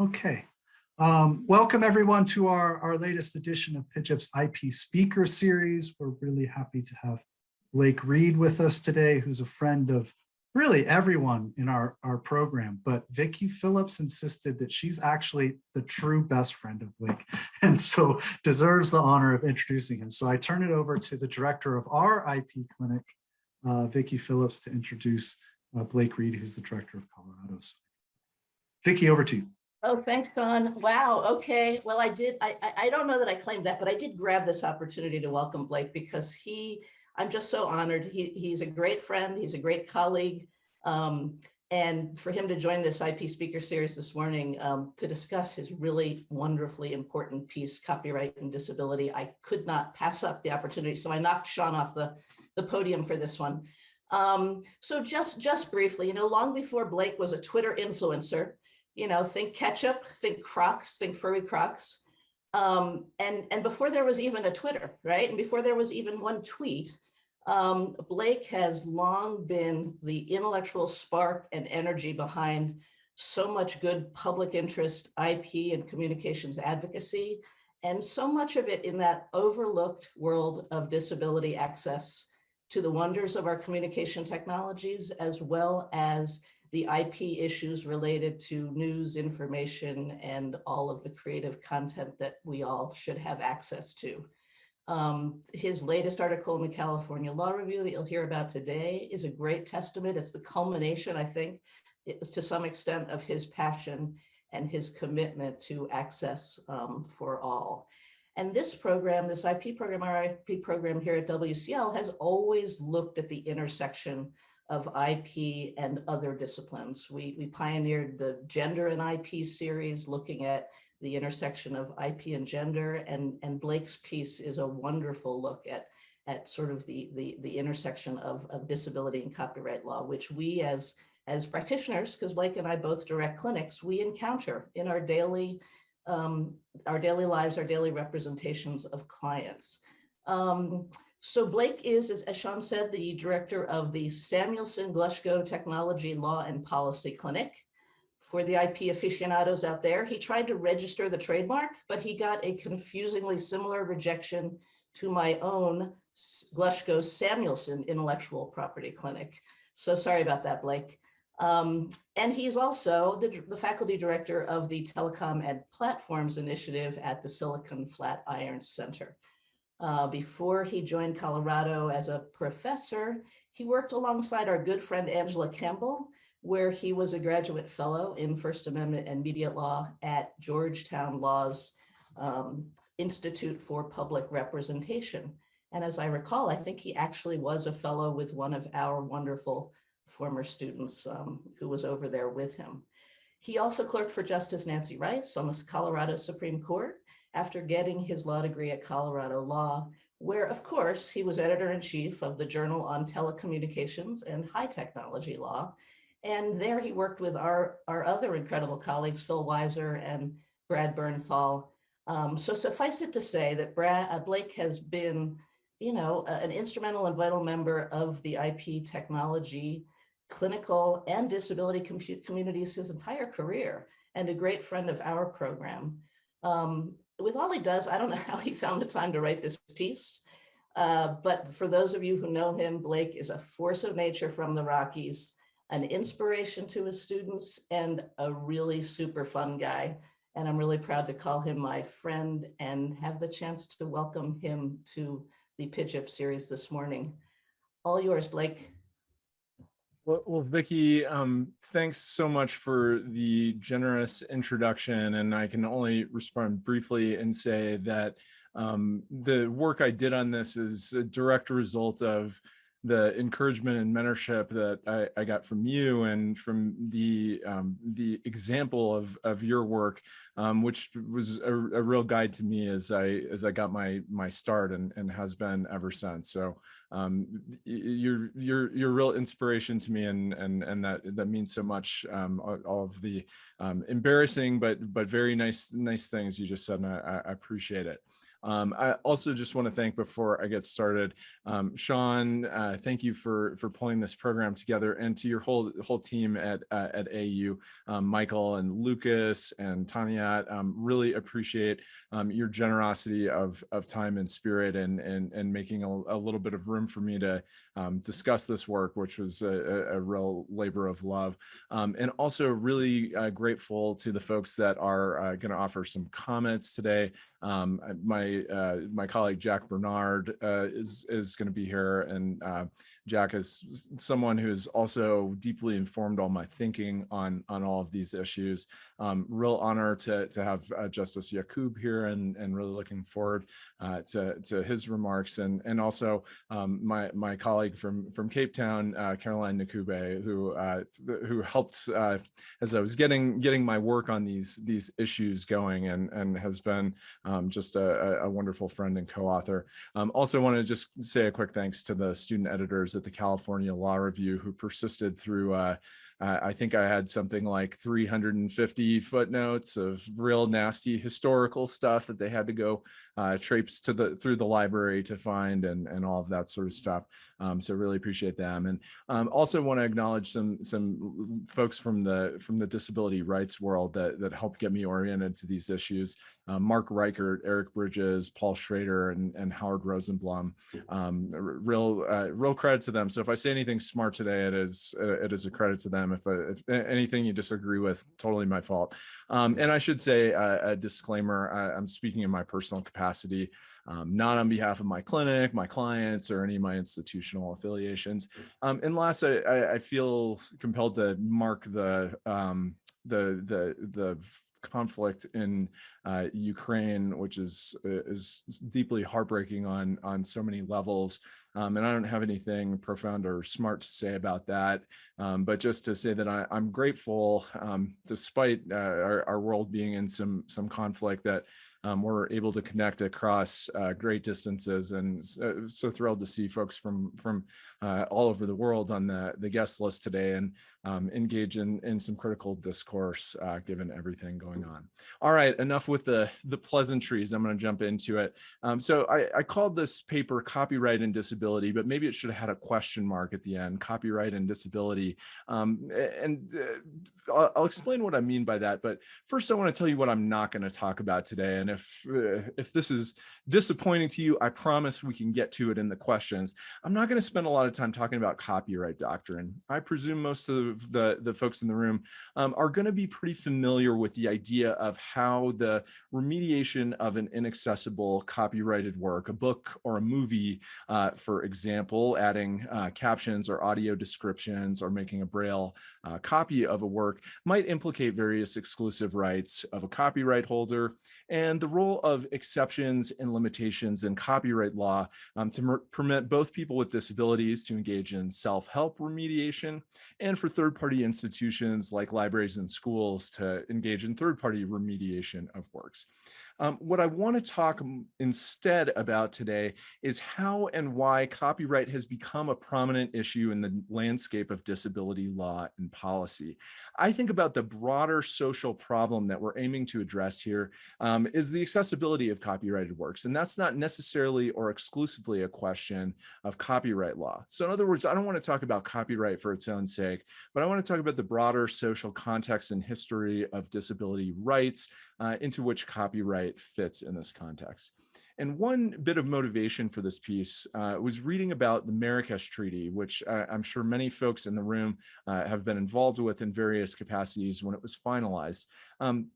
Okay. Um, welcome everyone to our, our latest edition of PIJIP's IP Speaker Series. We're really happy to have Blake Reed with us today, who's a friend of really everyone in our, our program, but Vicki Phillips insisted that she's actually the true best friend of Blake, and so deserves the honor of introducing him. So I turn it over to the director of our IP clinic, uh, Vicki Phillips, to introduce uh, Blake Reed, who's the director of Colorado's. Vicki, over to you. Oh, thanks, Sean. Wow. Okay. Well, I did. I, I don't know that I claimed that, but I did grab this opportunity to welcome Blake because he, I'm just so honored. He, he's a great friend. He's a great colleague. Um, and for him to join this IP speaker series this morning um, to discuss his really wonderfully important piece, copyright and disability, I could not pass up the opportunity. So I knocked Sean off the, the podium for this one. Um, so just, just briefly, you know, long before Blake was a Twitter influencer, you know, think ketchup, think Crocs, think furry Crocs. Um, and, and before there was even a Twitter, right? And before there was even one tweet, um, Blake has long been the intellectual spark and energy behind so much good public interest, IP and communications advocacy, and so much of it in that overlooked world of disability access to the wonders of our communication technologies, as well as the IP issues related to news information and all of the creative content that we all should have access to. Um, his latest article in the California Law Review that you'll hear about today is a great testament. It's the culmination, I think, to some extent of his passion and his commitment to access um, for all. And this program, this IP program, our IP program here at WCL has always looked at the intersection of IP and other disciplines. We, we pioneered the gender and IP series looking at the intersection of IP and gender and, and Blake's piece is a wonderful look at, at sort of the, the, the intersection of, of disability and copyright law, which we as, as practitioners, because Blake and I both direct clinics, we encounter in our daily, um, our daily lives, our daily representations of clients. Um, so Blake is, as, Sean said, the director of the Samuelson Glushko Technology Law and Policy Clinic. For the IP aficionados out there, he tried to register the trademark, but he got a confusingly similar rejection to my own Glushko Samuelson Intellectual Property Clinic. So sorry about that, Blake. Um, and he's also the, the, faculty director of the Telecom and Platforms Initiative at the Silicon Flatiron Center. Uh, before he joined Colorado as a professor, he worked alongside our good friend Angela Campbell, where he was a graduate fellow in First Amendment and Media Law at Georgetown Law's um, Institute for Public Representation. And as I recall, I think he actually was a fellow with one of our wonderful former students um, who was over there with him. He also clerked for Justice Nancy Rice on the Colorado Supreme Court after getting his law degree at Colorado Law, where of course he was editor-in-chief of the Journal on Telecommunications and High Technology Law. And there he worked with our, our other incredible colleagues, Phil Weiser and Brad Bernthal. Um, so suffice it to say that Brad, uh, Blake has been, you know, an instrumental and vital member of the IP technology, clinical and disability communities his entire career and a great friend of our program. Um, with all he does, I don't know how he found the time to write this piece. Uh, but for those of you who know him, Blake is a force of nature from the Rockies, an inspiration to his students, and a really super fun guy. And I'm really proud to call him my friend and have the chance to welcome him to the Pitch series this morning. All yours, Blake. Well, well Vicki, um, thanks so much for the generous introduction. And I can only respond briefly and say that um, the work I did on this is a direct result of the encouragement and mentorship that I, I, got from you and from the um, the example of of your work, um, which was a, a, real guide to me as I as I got my my start and and has been ever since. So um, you're you're you're real inspiration to me, and and and that that means so much. Um, all of the um, embarrassing but but very nice nice things you just said, and I, I appreciate it. Um, I also just want to thank before I get started, um, Sean, uh, thank you for for pulling this program together and to your whole whole team at uh, at AU, um, Michael and Lucas and Tanya. Um, really appreciate um, your generosity of of time and spirit and and and making a, a little bit of room for me to um, discuss this work, which was a, a, real labor of love. And also really uh, grateful to the folks that are uh, going to offer some comments today. Um, my uh, my colleague Jack Bernard uh, is is going to be here, and uh, Jack is someone who is also deeply informed all my thinking on on all of these issues. Um, real honor to to have uh, Justice Yacoob here, and and really looking forward uh, to to his remarks, and and also um, my my colleague from from Cape Town, uh, Caroline Ncube, who uh, who helped uh, as I was getting getting my work on these these issues going, and and has been um, just a, a wonderful friend and co-author. Um, also want to just say a quick thanks to the student editors at the California Law Review who persisted through uh, I think I had something like 350 footnotes of real nasty historical stuff that they had to go uh, traipse to the through the library to find and and all of that sort of stuff. Um, so really appreciate them and um, also want to acknowledge some some folks from the from the disability rights world that that helped get me oriented to these issues. Uh, Mark Richert, Eric Bridges, Paul Schroeder, and, and Howard Rosenblum. Um, real uh, real credit to them. So if I say anything smart today, it is it is a credit to them. If, I, if anything you disagree with, totally my fault. Um, and I should say a, a disclaimer, I, I'm speaking in my personal capacity, um, not on behalf of my clinic, my clients, or any of my institutional affiliations. Um, and last, I, I, I feel compelled to mark the um, the the the conflict in uh, Ukraine, which is is deeply heartbreaking on on so many levels. Um, and I don't have anything profound or smart to say about that, um, but just to say that I, am grateful, um, despite uh, our, our, world being in some some conflict, that um, we're able to connect across uh, great distances, and so, so, thrilled to see folks from from uh, all over the world on the the guest list today, and um, engage in in some critical discourse uh, given everything going on. All right, enough with the the pleasantries. I'm going to jump into it. Um, so I, I called this paper "Copyright and Disability," but maybe it should have had a question mark at the end: copyright and disability. Um, and uh, I'll, I'll explain what I mean by that. But first, I want to tell you what I'm not going to talk about today, and if uh, if this is disappointing to you, I promise we can get to it in the questions. I'm not going to spend a lot of time talking about copyright doctrine. I presume most of the, the folks in the room um, are going to be pretty familiar with the idea of how the remediation of an inaccessible copyrighted work, a book or a movie, uh, for example, adding uh, captions or audio descriptions or making a braille uh, copy of a work might implicate various exclusive rights of a copyright holder and the role of exceptions and limitations in copyright law um, to permit both people with disabilities to engage in self-help remediation and for third-party institutions like libraries and schools to engage in third-party remediation of works. Um, what I want to talk instead about today is how and why copyright has become a prominent issue in the landscape of disability law and policy. I think about the broader social problem that we're aiming to address here um, is the accessibility of copyrighted works. And that's not necessarily or exclusively a question of copyright law. So in other words, I don't want to talk about copyright for its own sake, but I want to talk about the broader social context and history of disability rights uh, into which copyright fits in this context. And one bit of motivation for this piece uh, was reading about the Marrakesh Treaty, which uh, I'm sure many folks in the room uh, have been involved with in various capacities when it was finalized. Um,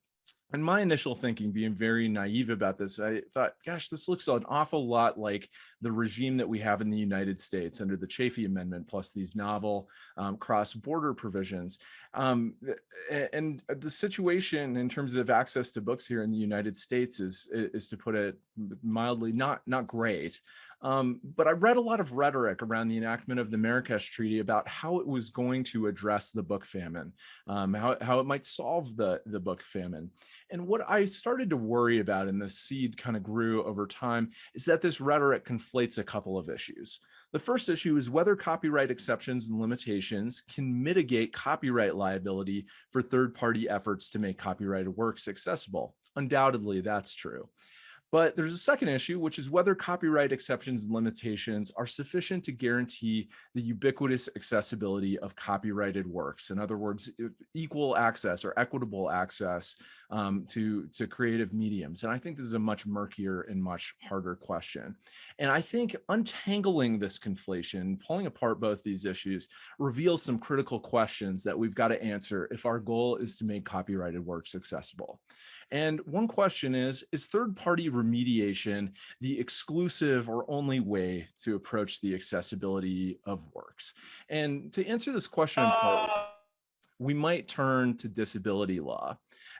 and my initial thinking being very naive about this, I thought, gosh, this looks an awful lot like the regime that we have in the United States under the Chafee Amendment, plus these novel um, cross-border provisions. Um, and the situation in terms of access to books here in the United States is, is to put it mildly, not, not great. Um, but I read a lot of rhetoric around the enactment of the Marrakesh Treaty about how it was going to address the book famine, um, how, how it might solve the, the book famine. And what I started to worry about, and the seed kind of grew over time, is that this rhetoric conflates a couple of issues. The first issue is whether copyright exceptions and limitations can mitigate copyright liability for third-party efforts to make copyrighted works accessible. Undoubtedly, that's true. But there's a second issue, which is whether copyright exceptions and limitations are sufficient to guarantee the ubiquitous accessibility of copyrighted works. In other words, equal access or equitable access um, to, to creative mediums. And I think this is a much murkier and much harder question. And I think untangling this conflation, pulling apart both these issues, reveals some critical questions that we've got to answer if our goal is to make copyrighted works accessible. And one question is, is third-party remediation the exclusive or only way to approach the accessibility of works? And to answer this question, in part, ah. we might turn to disability law.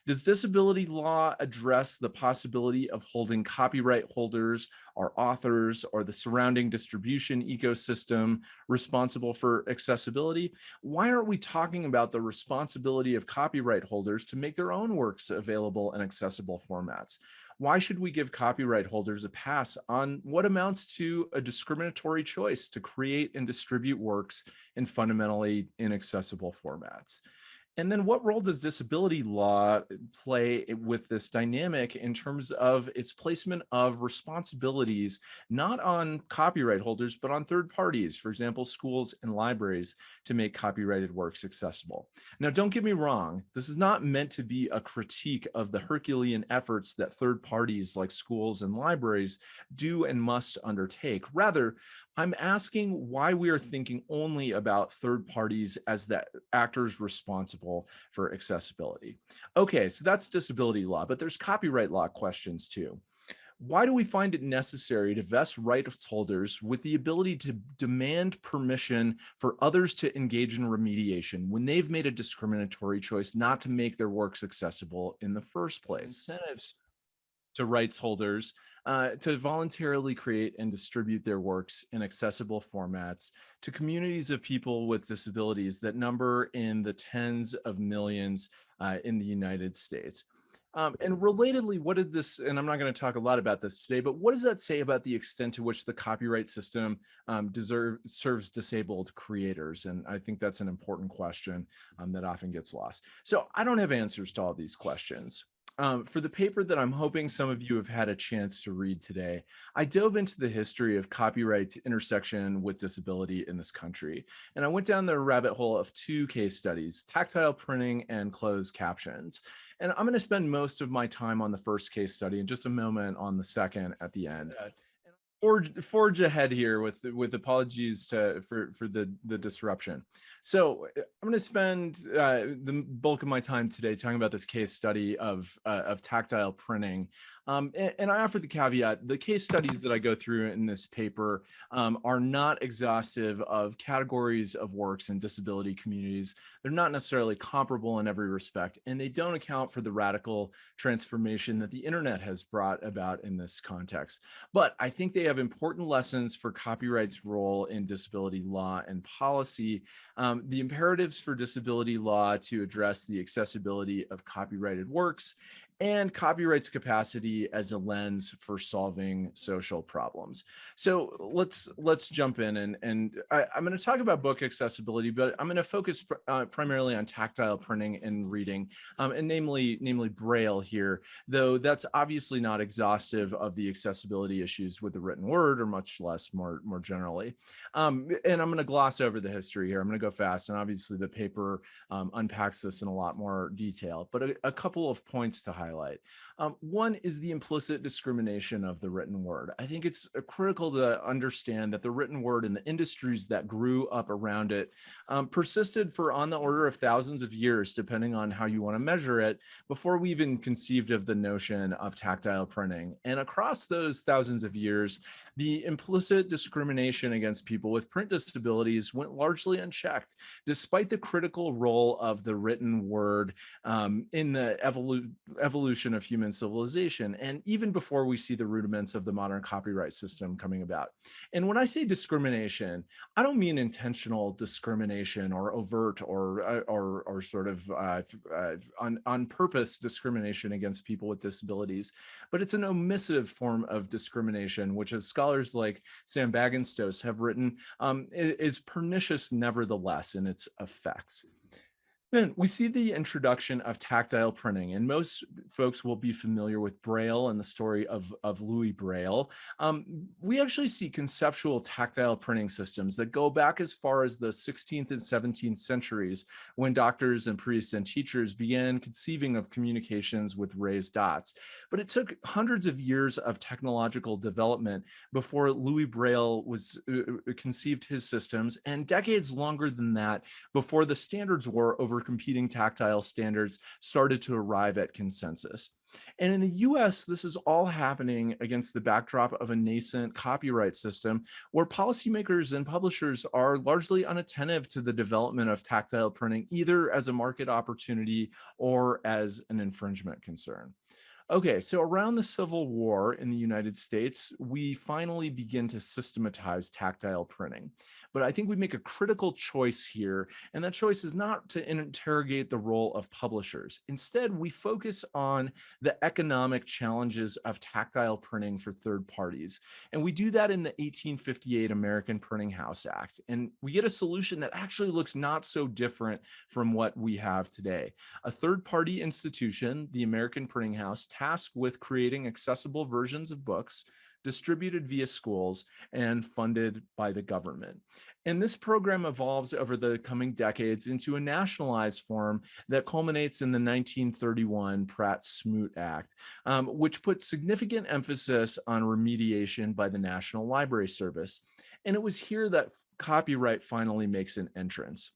Does disability law address the possibility of holding copyright holders or authors or the surrounding distribution ecosystem responsible for accessibility? Why aren't we talking about the responsibility of copyright holders to make their own works available in accessible formats? Why should we give copyright holders a pass on what amounts to a discriminatory choice to create and distribute works in fundamentally inaccessible formats? And then what role does disability law eh, play eh, with this dynamic in terms of its placement of responsibilities, not on copyright holders, but on third parties, for example, schools and libraries to make copyrighted works accessible. Now, don't get me wrong, this is not meant to be a critique of the Herculean efforts that third parties like schools and libraries do and must undertake. Rather, I'm asking why we are thinking only about third parties as the actors responsible for accessibility. Okay, so that's disability law, but there's copyright law questions too. Why do we find it necessary to vest rights holders with the ability to demand permission for others to engage in remediation when they've made a discriminatory choice not to make their works accessible in the first place? Incentives to rights holders uh, to voluntarily create and distribute their works in accessible formats to communities of people with disabilities that number in the tens of millions uh, in the United States. Um, and relatedly, what did this, and I'm not going to talk a lot about this today, but what does that say about the extent to which the copyright system um, deserve, serves disabled creators? And I think that's an important question um, that often gets lost. So I don't have answers to all these questions. Um, for the paper that I'm hoping some of you have had a chance to read today, I dove into the history of copyright's intersection with disability in this country. And I went down the rabbit hole of two case studies, tactile printing and closed captions. And I'm gonna spend most of my time on the first case study and just a moment on the second at the end. Forge forge ahead here with with apologies to for for the the disruption. So i'm going to spend uh, the bulk of my time today talking about this case study of uh, of tactile printing um, and, and, I offered the caveat, the case studies that I go through in this paper um, are not exhaustive of categories of works in disability communities. They're not necessarily comparable in every respect, and they don't account for the radical transformation that the internet has brought about in this context. But I think they have important lessons for copyright's role in disability law and policy, um, the imperatives for disability law to address the accessibility of copyrighted works, and copyright's capacity as a lens for solving social problems. So let's let's jump in and and I, am going to talk about book accessibility, but I'm going to focus pr uh, primarily on tactile printing and reading, um, and namely namely Braille here. Though that's obviously not exhaustive of the accessibility issues with the written word, or much less more more generally. Um, and I'm going to gloss over the history here. I'm going to go fast, and obviously the paper um, unpacks this in a lot more detail. But a, a couple of points to highlight highlight. Um, one is the implicit discrimination of the written word. I think it's uh, critical to understand that the written word and the industries that grew up around it um, persisted for on the order of thousands of years, depending on how you want to measure it, before we even conceived of the notion of tactile printing. And across those thousands of years, the implicit discrimination against people with print disabilities went largely unchecked, despite the critical role of the written word um, in the evolu evolution of human civilization, and even before we see the rudiments of the modern copyright system coming about. And when I say discrimination, I don't mean intentional discrimination or overt or uh, or, or sort of uh, uh, on, on purpose discrimination against people with disabilities, but it's an omissive form of discrimination, which as scholars like Sam Bagenstos have written, um, is pernicious nevertheless in its effects. Then we see the introduction of tactile printing, and most folks will be familiar with Braille and the story of, of Louis Braille. Um, we actually see conceptual tactile printing systems that go back as far as the 16th and 17th centuries when doctors and priests and teachers began conceiving of communications with raised dots. But it took hundreds of years of technological development before Louis Braille was uh, uh conceived his systems and decades longer than that before the standards were over competing tactile standards started to arrive at consensus. And in the US, this is all happening against the backdrop of a nascent copyright system where policymakers and publishers are largely unattentive to the development of tactile printing, either as a market opportunity or as an infringement concern. Okay, so around the Civil War in the United States, we finally begin to systematize tactile printing. But I think we make a critical choice here, and that choice is not to interrogate the role of publishers. Instead, we focus on the economic challenges of tactile printing for third parties. And we do that in the 1858 American Printing House Act. And we get a solution that actually looks not so different from what we have today. A third party institution, the American Printing House, tasked with creating accessible versions of books distributed via schools and funded by the government. And this program evolves over the coming decades into a nationalized form that culminates in the 1931 Pratt-Smoot Act, um, which put significant emphasis on remediation by the National Library Service. And it was here that copyright finally makes an entrance.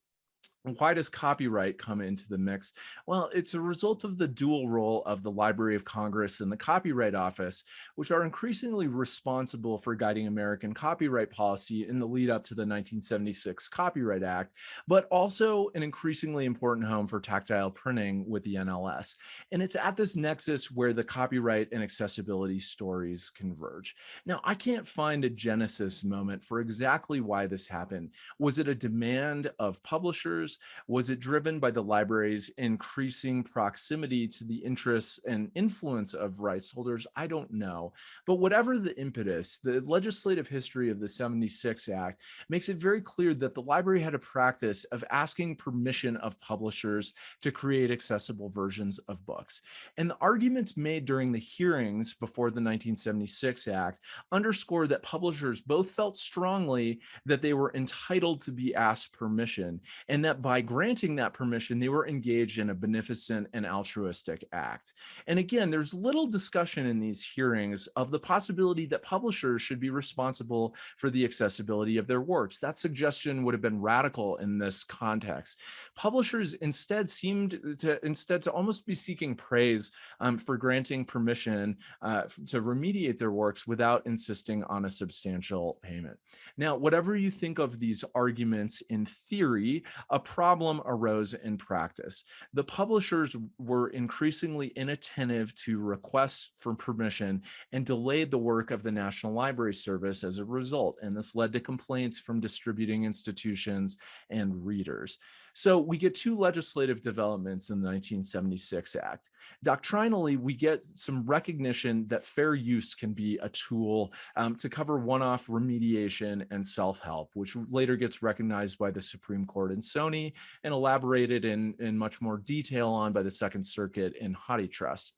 Why does copyright come into the mix? Well, it's a result of the dual role of the Library of Congress and the Copyright Office, which are increasingly responsible for guiding American copyright policy in the lead up to the 1976 Copyright Act, but also an increasingly important home for tactile printing with the NLS. And it's at this nexus where the copyright and accessibility stories converge. Now, I can't find a genesis moment for exactly why this happened. Was it a demand of publishers? Was it driven by the library's increasing proximity to the interests and influence of rights holders? I don't know. But whatever the impetus, the legislative history of the 76 Act makes it very clear that the library had a practice of asking permission of publishers to create accessible versions of books. And the arguments made during the hearings before the 1976 Act underscore that publishers both felt strongly that they were entitled to be asked permission and that by granting that permission, they were engaged in a beneficent and altruistic act. And again, there's little discussion in these hearings of the possibility that publishers should be responsible for the accessibility of their works. That suggestion would have been radical in this context. Publishers instead seemed to instead to almost be seeking praise um, for granting permission uh, to remediate their works without insisting on a substantial payment. Now, whatever you think of these arguments in theory, a problem arose in practice. The publishers were increasingly inattentive to requests for permission and delayed the work of the National Library Service as a result. And this led to complaints from distributing institutions and readers. So we get two legislative developments in the 1976 Act. Doctrinally, we get some recognition that fair use can be a tool um, to cover one-off remediation and self-help, which later gets recognized by the Supreme Court in Sony and elaborated in, in much more detail on by the Second Circuit in HathiTrust.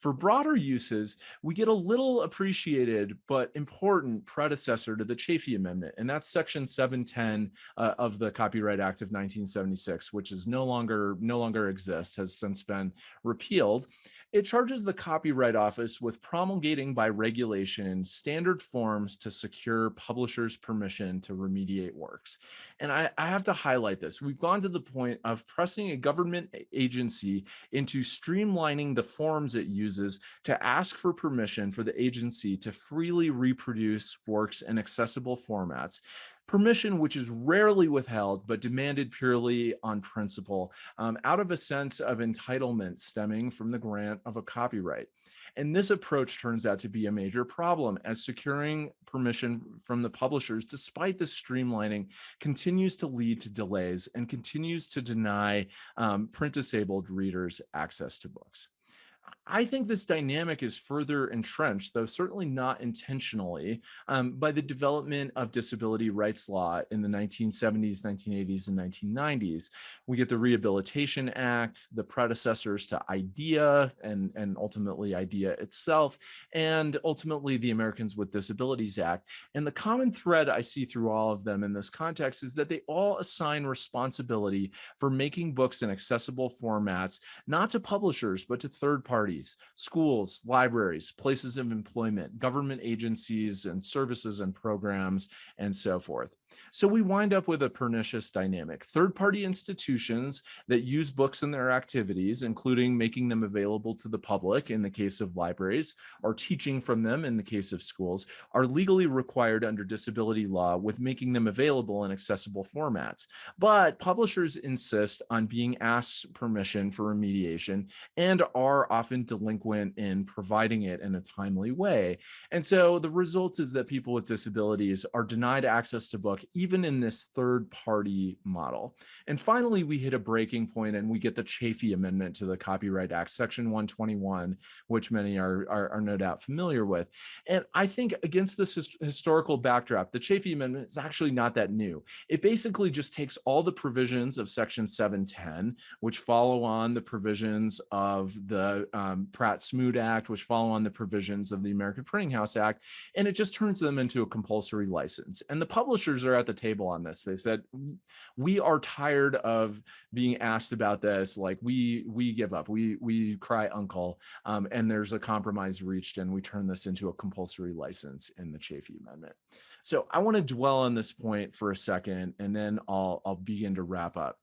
For broader uses, we get a little appreciated but important predecessor to the Chafee Amendment, and that's Section 710 uh, of the Copyright Act of 1976, which is no longer no longer exists, has since been repealed. It charges the Copyright Office with promulgating by regulation standard forms to secure publishers' permission to remediate works. And I, I, have to highlight this. We've gone to the point of pressing a government agency into streamlining the forms it uses to ask for permission for the agency to freely reproduce works in accessible formats permission which is rarely withheld but demanded purely on principle um, out of a sense of entitlement stemming from the grant of a copyright. And this approach turns out to be a major problem as securing permission from the publishers, despite the streamlining, continues to lead to delays and continues to deny um, print disabled readers access to books. I think this dynamic is further entrenched, though certainly not intentionally, um, by the development of disability rights law in the 1970s, 1980s, and 1990s. We get the Rehabilitation Act, the predecessors to IDEA, and, and ultimately IDEA itself, and ultimately the Americans with Disabilities Act. And the common thread I see through all of them in this context is that they all assign responsibility for making books in accessible formats, not to publishers, but to third parties schools, libraries, places of employment, government agencies and services and programs, and so forth. So we wind up with a pernicious dynamic. Third-party institutions that use books in their activities, including making them available to the public in the case of libraries, or teaching from them in the case of schools, are legally required under disability law with making them available in accessible formats. But publishers insist on being asked permission for remediation and are often delinquent in providing it in a timely way. And so the result is that people with disabilities are denied access to books even in this third party model. And finally, we hit a breaking point and we get the Chafee Amendment to the Copyright Act, Section 121, which many are, are, are no doubt familiar with. And I think against this his, historical backdrop, the Chafee Amendment is actually not that new. It basically just takes all the provisions of Section 710, which follow on the provisions of the um, Pratt-Smoot Act, which follow on the provisions of the American Printing House Act, and it just turns them into a compulsory license. And the publishers are at the table on this. They said, we are tired of being asked about this. Like we, we give up, we, we cry uncle. Um, and there's a compromise reached and we turn this into a compulsory license in the Chafee Amendment. So I want to dwell on this point for a second, and then I'll, I'll begin to wrap up.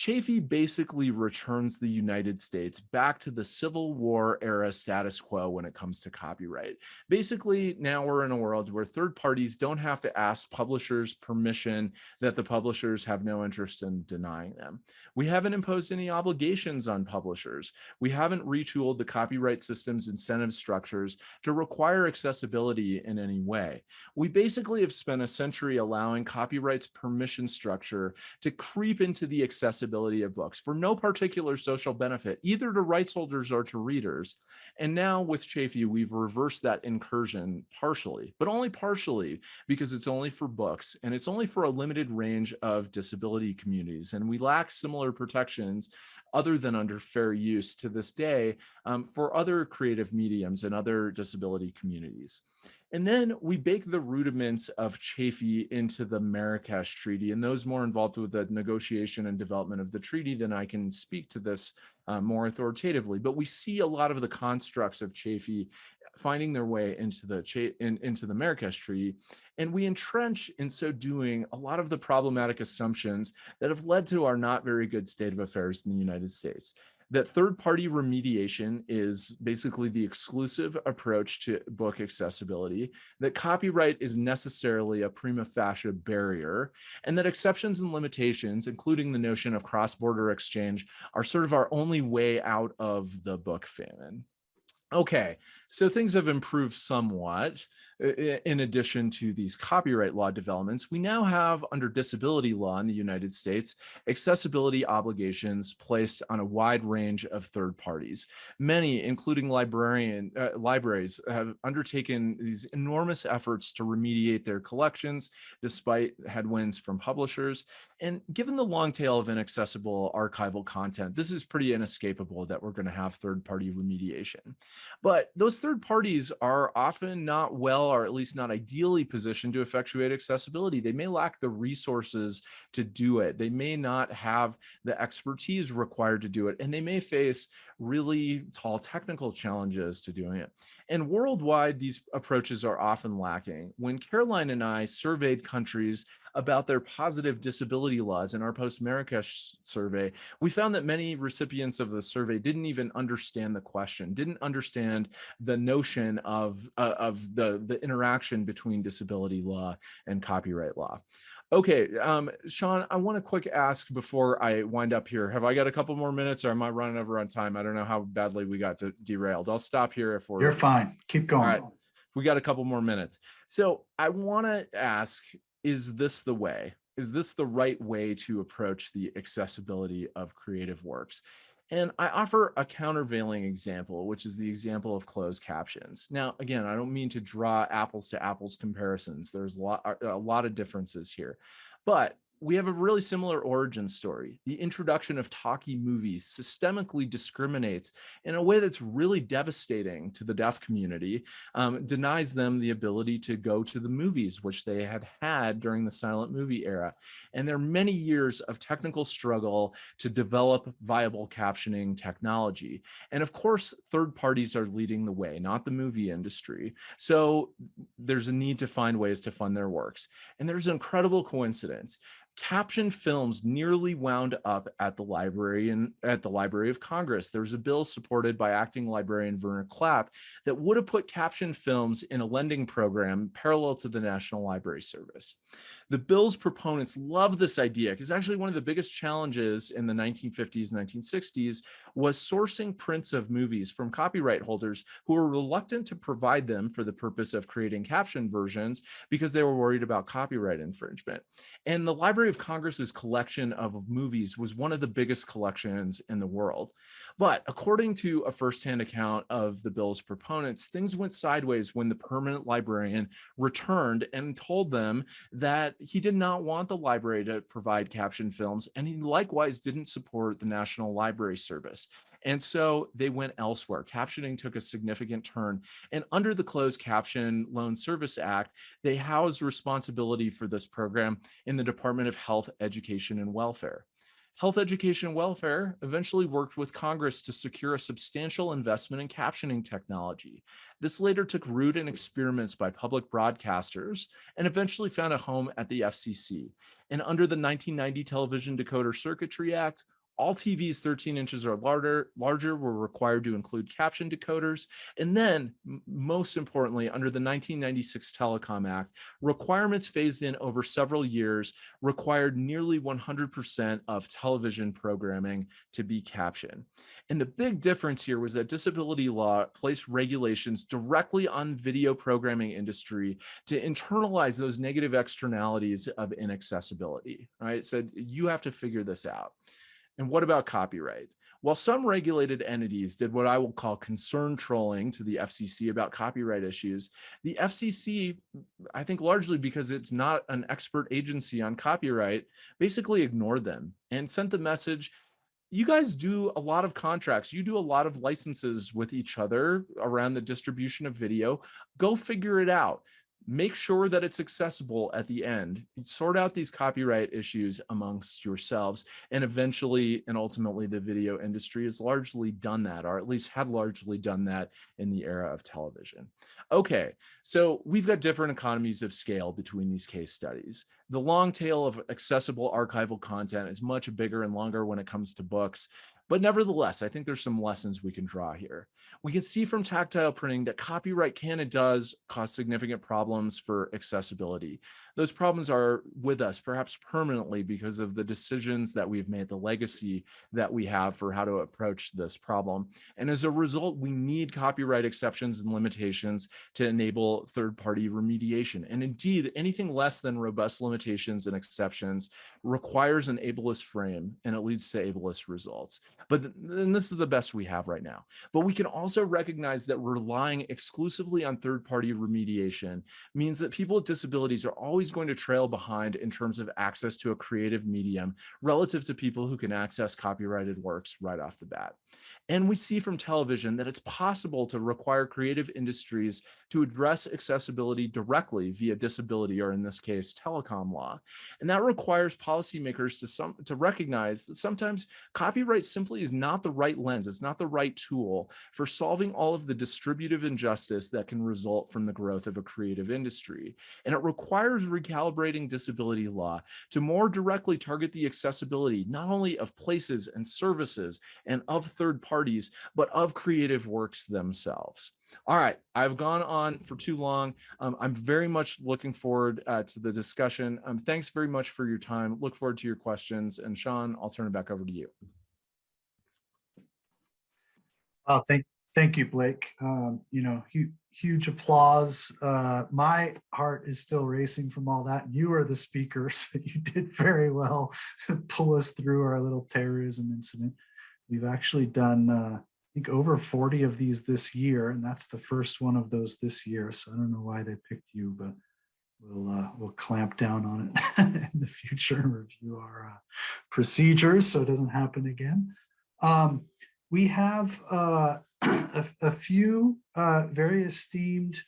Chafee basically returns the United States back to the Civil War era status quo when it comes to copyright. Basically, now we're in a world where third parties don't have to ask publishers permission that the publishers have no interest in denying them. We haven't imposed any obligations on publishers. We haven't retooled the copyright system's incentive structures to require accessibility in any way. We basically have spent a century allowing copyright's permission structure to creep into the accessibility accessibility of books for no particular social benefit, either to rights holders or to readers. And now with Chafee, we've reversed that incursion partially, but only partially because it's only for books and it's only for a limited range of disability communities. And we lack similar protections other than under fair use to this day um, for other creative mediums and other disability communities. And then we bake the rudiments of Chafee into the Marrakesh Treaty. And those more involved with the negotiation and development of the treaty than I can speak to this uh, more authoritatively. But we see a lot of the constructs of Chafee finding their way into the in, into the Marrakesh Treaty, and we entrench in so doing a lot of the problematic assumptions that have led to our not very good state of affairs in the United States that third-party remediation is basically the exclusive approach to book accessibility, that copyright is necessarily a prima facie barrier, and that exceptions and limitations, including the notion of cross-border exchange, are sort of our only way out of the book famine. Okay, so things have improved somewhat in addition to these copyright law developments, we now have under disability law in the United States, accessibility obligations placed on a wide range of third parties. Many, including librarian uh, libraries, have undertaken these enormous efforts to remediate their collections despite headwinds from publishers. And given the long tail of inaccessible archival content, this is pretty inescapable that we're going to have third party remediation. But those third parties are often not well or at least not ideally positioned to effectuate accessibility. They may lack the resources to do it. They may not have the expertise required to do it, and they may face really tall technical challenges to doing it. And worldwide, these approaches are often lacking. When Caroline and I surveyed countries about their positive disability laws in our post-Marrakesh survey, we found that many recipients of the survey didn't even understand the question, didn't understand the notion of, uh, of the, the interaction between disability law and copyright law. Okay, um, Sean, I want to quick ask before I wind up here. Have I got a couple more minutes or am I running over on time? I don't know how badly we got derailed. I'll stop here if we're- You're fine. Keep going. All right, we got a couple more minutes. So I want to ask, is this the way? Is this the right way to approach the accessibility of creative works? And I offer a countervailing example, which is the example of closed captions. Now, again, I don't mean to draw apples to apples comparisons. There's a lot, uh, a lot of differences here, but we have a really similar origin story. The introduction of talkie movies systemically discriminates in a way that's really devastating to the deaf community, um, denies them the ability to go to the movies, which they had had during the silent movie era. And there are many years of technical struggle to develop viable captioning technology. And of course, third parties are leading the way, not the movie industry. So there's a need to find ways to fund their works. And there's an incredible coincidence captioned films nearly wound up at the library and at the Library of Congress. There was a bill supported by acting librarian Verner Clapp that would have put captioned films in a lending program parallel to the National Library Service. The bill's proponents love this idea because actually one of the biggest challenges in the 1950s, 1960s was sourcing prints of movies from copyright holders who were reluctant to provide them for the purpose of creating captioned versions because they were worried about copyright infringement. And the Library of Congress's collection of movies was one of the biggest collections in the world. But according to a firsthand account of the bill's proponents, things went sideways when the permanent librarian returned and told them that he did not want the library to provide captioned films, and he likewise didn't support the National Library Service. And so they went elsewhere. Captioning took a significant turn. And under the Closed Caption Loan Service Act, they housed responsibility for this program in the Department of Health, Education, and Welfare. Health Education and Welfare eventually worked with Congress to secure a substantial investment in captioning technology. This later took root in experiments by public broadcasters and eventually found a home at the FCC. And under the 1990 Television Decoder Circuitry Act, all TVs 13 inches or larger, larger were required to include caption decoders. And then, most importantly, under the 1996 Telecom Act, requirements phased in over several years required nearly 100% of television programming to be captioned. And the big difference here was that disability law placed regulations directly on video programming industry to internalize those negative externalities of inaccessibility, right? It said, you have to figure this out. And what about copyright? While some regulated entities did what I will call concern trolling to the FCC about copyright issues, the FCC, I think largely because it's not an expert agency on copyright, basically ignored them and sent the message, you guys do a lot of contracts, you do a lot of licenses with each other around the distribution of video, go figure it out make sure that it's accessible at the end. Sort out these copyright issues amongst yourselves and eventually and ultimately the video industry has largely done that or at least had largely done that in the era of television. Okay so we've got different economies of scale between these case studies. The long tail of accessible archival content is much bigger and longer when it comes to books but nevertheless, I think there's some lessons we can draw here. We can see from tactile printing that copyright can and does cause significant problems for accessibility. Those problems are with us perhaps permanently because of the decisions that we've made, the legacy that we have for how to approach this problem. And as a result, we need copyright exceptions and limitations to enable third-party remediation. And indeed, anything less than robust limitations and exceptions requires an ableist frame and it leads to ableist results. But then this is the best we have right now. But we can also recognize that relying exclusively on third-party remediation means that people with disabilities are always going to trail behind in terms of access to a creative medium relative to people who can access copyrighted works right off the bat. And we see from television that it's possible to require creative industries to address accessibility directly via disability, or in this case, telecom law. And that requires policymakers to, some, to recognize that sometimes copyright simply is not the right lens. It's not the right tool for solving all of the distributive injustice that can result from the growth of a creative industry. And it requires recalibrating disability law to more directly target the accessibility, not only of places and services and of third parties parties, but of creative works themselves. All right, I've gone on for too long. Um, I'm very much looking forward uh, to the discussion. Um, thanks very much for your time. Look forward to your questions. And Sean, I'll turn it back over to you. Oh, thank, thank you, Blake. Um, you know, huge, huge applause. Uh, my heart is still racing from all that. You are the speakers. you did very well to pull us through our little terrorism incident. We've actually done, uh, I think over 40 of these this year, and that's the first one of those this year. So I don't know why they picked you, but we'll uh, we'll clamp down on it in the future and review our uh, procedures so it doesn't happen again. Um, we have uh, a, a few uh, very esteemed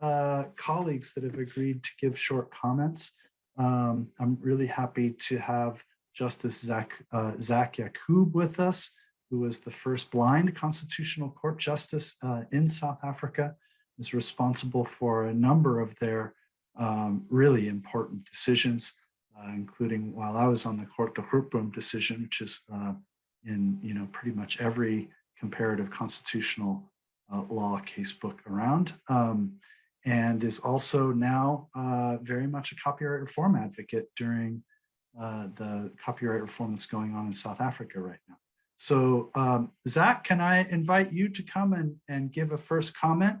uh, colleagues that have agreed to give short comments. Um, I'm really happy to have Justice Zak, uh, Zak Yacoob with us, who was the first blind constitutional court justice uh, in South Africa, is responsible for a number of their um, really important decisions, uh, including while I was on the court, the Grootboom decision, which is uh, in you know pretty much every comparative constitutional uh, law casebook around, um, and is also now uh, very much a copyright reform advocate during uh, the copyright reform that's going on in South Africa right now. So um, Zak, can I invite you to come and, and give a first comment?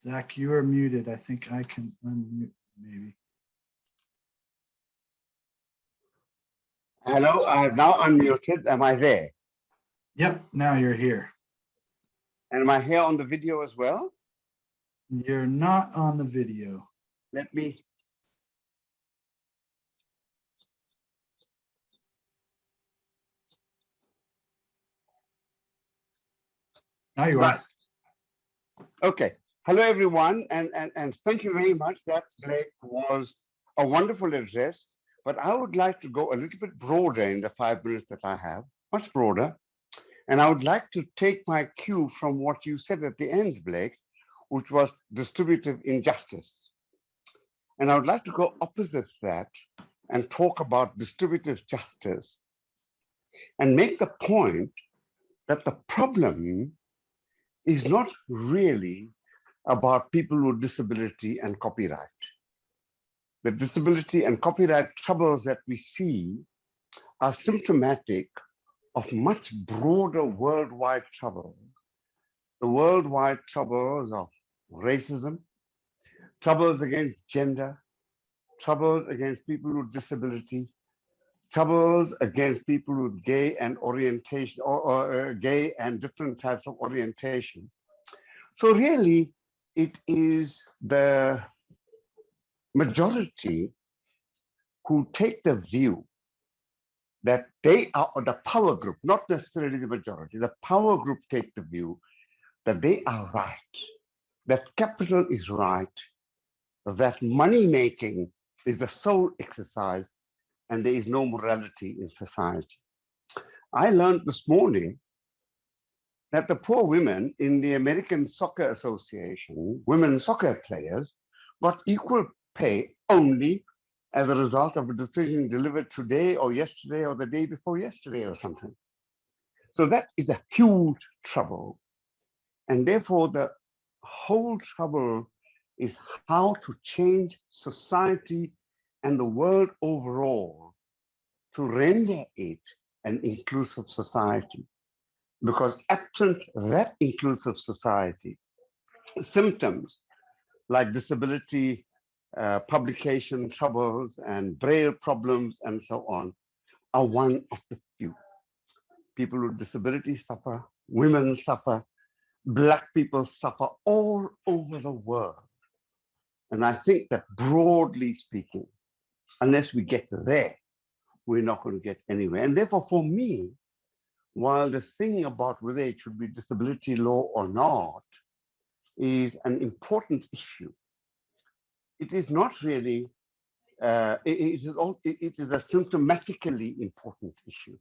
Zak, you are muted. I think I can unmute maybe. Hello, uh, now unmuted. Am I there? Yep, now you're here. And am I here on the video as well? You're not on the video. Let me, Now you are. Okay. Hello, everyone, and, and, and thank you very much. That Blake was a wonderful address, but I would like to go a little bit broader in the five minutes that I have, much broader. And I would like to take my cue from what you said at the end, Blake, which was distributive injustice. And I would like to go opposite that and talk about distributive justice and make the point that the problem is not really about people with disability and copyright. The disability and copyright troubles that we see are symptomatic of much broader worldwide trouble. The worldwide troubles of racism, troubles against gender, troubles against people with disability, troubles against people with gay and orientation or, or uh, gay and different types of orientation. So really, it is the majority who take the view that they are the power group, not necessarily the majority, the power group take the view that they are right, that capital is right, that money making is the sole exercise, and there is no morality in society. I learned this morning that the poor women in the American Soccer Association, women soccer players, got equal pay only as a result of a decision delivered today or yesterday or the day before yesterday or something. So that is a huge trouble. And therefore, the whole trouble is how to change society and the world overall to render it an inclusive society. Because absent that inclusive society, symptoms like disability, uh, publication troubles and braille problems and so on are one of the few. People with disabilities suffer, women suffer, black people suffer all over the world. And I think that broadly speaking, unless we get there, we're not going to get anywhere. And therefore, for me, while the thing about whether it should be disability law or not is an important issue, it is not really, uh, it, it, is all, it, it is a symptomatically important issue.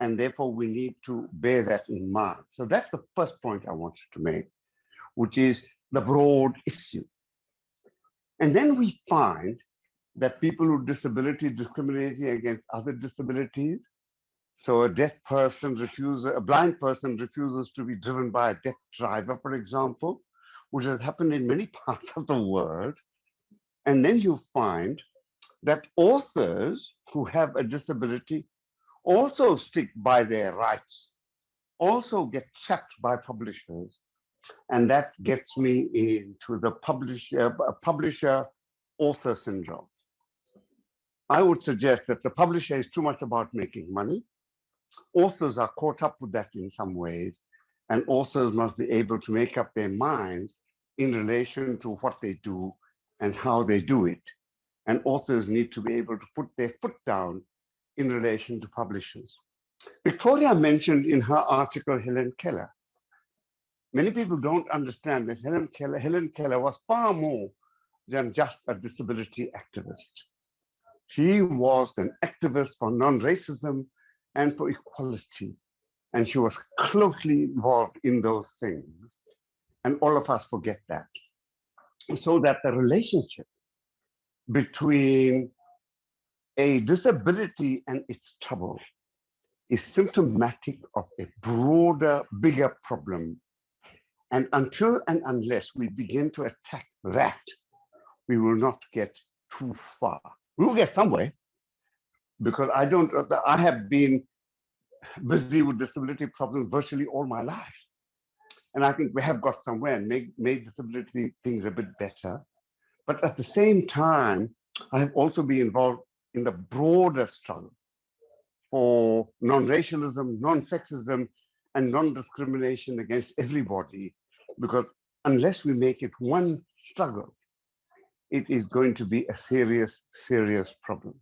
And therefore, we need to bear that in mind. So that's the first point I wanted to make, which is the broad issue. And then we find that people with disability discriminating against other disabilities. So a deaf person refuses, a blind person refuses to be driven by a deaf driver, for example, which has happened in many parts of the world. And then you find that authors who have a disability also stick by their rights, also get checked by publishers And that gets me into the publisher, publisher author syndrome. I would suggest that the publisher is too much about making money. Authors are caught up with that in some ways, and authors must be able to make up their mind in relation to what they do and how they do it. And authors need to be able to put their foot down in relation to publishers. Victoria mentioned in her article Helen Keller. Many people don't understand that Helen Keller, Helen Keller was far more than just a disability activist. She was an activist for non-racism and for equality. And she was closely involved in those things. And all of us forget that. So that the relationship between a disability and its trouble is symptomatic of a broader, bigger problem. And until and unless we begin to attack that, we will not get too far. We will get somewhere because I don't, I have been busy with disability problems virtually all my life. And I think we have got somewhere and made, made disability things a bit better. But at the same time, I have also been involved in the broader struggle for non-racialism, non-sexism, and non-discrimination against everybody, because unless we make it one struggle, it is going to be a serious, serious problem.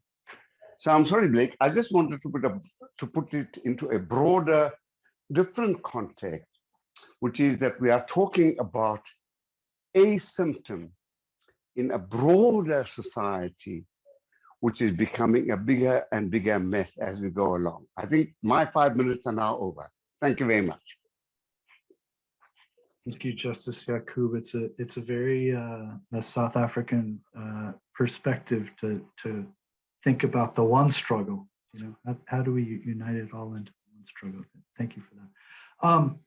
So I'm sorry, Blake, I just wanted to put, a, to put it into a broader, different context, which is that we are talking about a symptom in a broader society which is becoming a bigger and bigger mess as we go along. I think my five minutes are now over. Thank you very much. Thank you, Justice Yacoob. It's a it's a very uh, a South African uh, perspective to to think about the one struggle. You know, how, how do we unite it all into one struggle? Thank you for that. Um,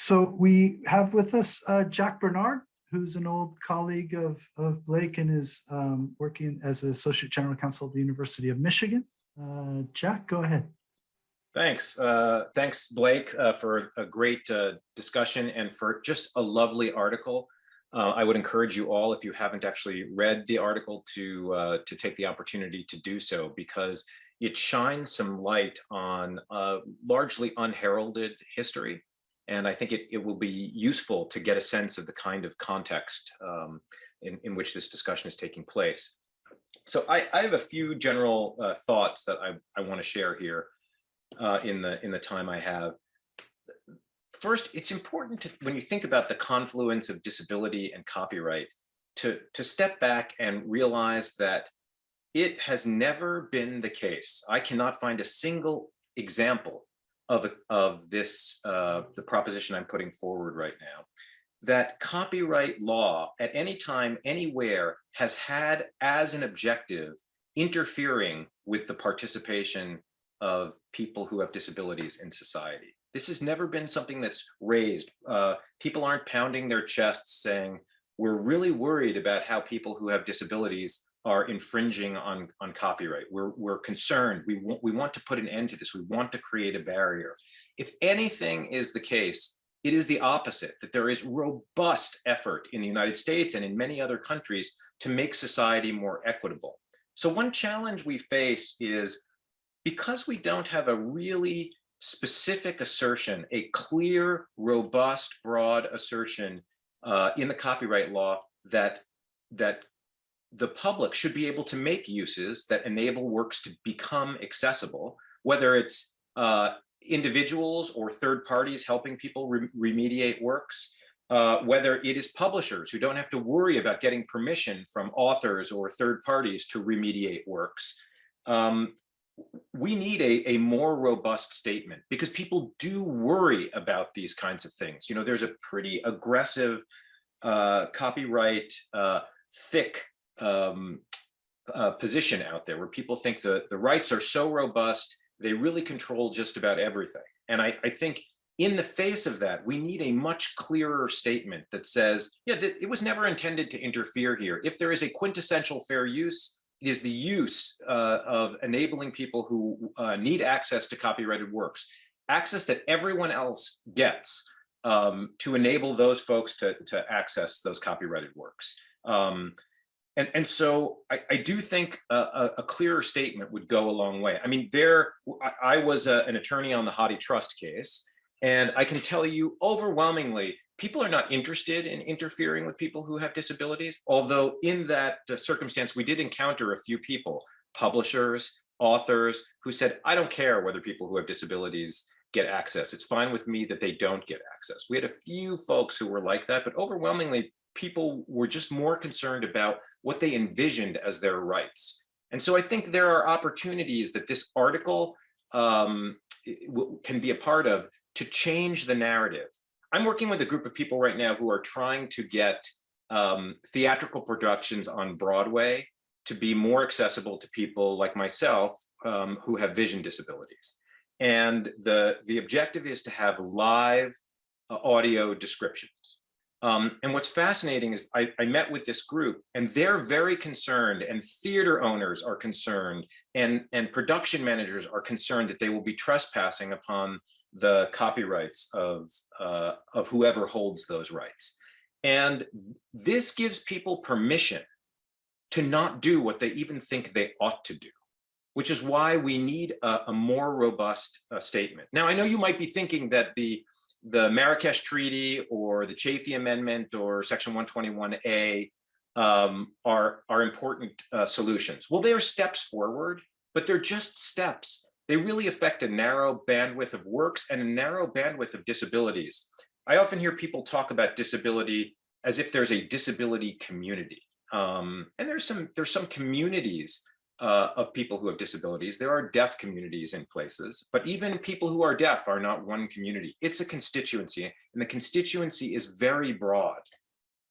so we have with us uh, Jack Bernard, who's an old colleague of, of Blake and is um, working as Associate General Counsel at the University of Michigan. Uh, Jack, go ahead. Thanks. Uh, thanks, Blake, uh, for a great uh, discussion and for just a lovely article. Uh, I would encourage you all, if you haven't actually read the article, to, to take the opportunity to do so because it shines some light on largely unheralded history and I think it, it will be useful to get a sense of the kind of context um, in, in which this discussion is taking place. So I, I have a few general uh, thoughts that I, I want to share here uh, in, the, in the time I have. First, it's important to, when you think about the confluence of disability and copyright, to, to step back and realize that it has never been the case. I cannot find a single example of, of this, uh, the proposition I'm putting forward right now, that copyright law at any time, anywhere has had as an objective interfering with the participation of people who have disabilities in society. This has never been something that's raised. Uh, people aren't pounding their chests saying, we're really worried about how people who have disabilities are infringing on, on copyright. We're, we're concerned. We want, we want to put an end to this. We want to create a barrier. If anything is the case, it is the opposite, that there is robust effort in the United States and in many other countries to make society more equitable. So one challenge we face is because we don't have a really specific assertion, a clear, robust, broad assertion uh, in the copyright law that that the public should be able to make uses that enable works to become accessible, whether it's uh, individuals or third parties helping people re remediate works, uh, whether it is publishers who don't have to worry about getting permission from authors or third parties to remediate works. Um, we need a, a more robust statement because people do worry about these kinds of things. You know, there's a pretty aggressive uh, copyright, uh, thick um, uh, position out there where people think the, the rights are so robust, they really control just about everything. And I, I think in the face of that, we need a much clearer statement that says, yeah, it was never intended to interfere here. If there is a quintessential fair use, it is the use uh, of enabling people who uh, need access to copyrighted works, access that everyone else gets, um, to enable those folks to, to access those copyrighted works. Um, and, and so I, I do think a, a, clearer statement would go a long way. I mean, there, I, I was a, an attorney on the HathiTrust case, and I can tell you overwhelmingly, people are not interested in interfering with people who have disabilities. Although in that uh, circumstance, we did encounter a few people, publishers, authors, who said, I don't care whether people who have disabilities get access. It's fine with me that they don't get access. We had a few folks who were like that, but overwhelmingly people were just more concerned about what they envisioned as their rights. And so I think there are opportunities that this article um, can be a part of to change the narrative. I'm working with a group of people right now who are trying to get um, theatrical productions on Broadway to be more accessible to people like myself um, who have vision disabilities. And the, the objective is to have live uh, audio descriptions. Um, and what's fascinating is I, I, met with this group and they're very concerned and theater owners are concerned and, and production managers are concerned that they will be trespassing upon the copyrights of, uh, of whoever holds those rights. And this gives people permission to not do what they even think they ought to do which is why we need a, a more robust uh, statement. Now, I know you might be thinking that the, the Marrakesh Treaty or the Chafee Amendment or Section 121A um, are, are important uh, solutions. Well, they are steps forward, but they're just steps. They really affect a narrow bandwidth of works and a narrow bandwidth of disabilities. I often hear people talk about disability as if there's a disability community. Um, and there's some there's some communities uh, of people who have disabilities. There are deaf communities in places, but even people who are deaf are not one community. It's a constituency and the constituency is very broad.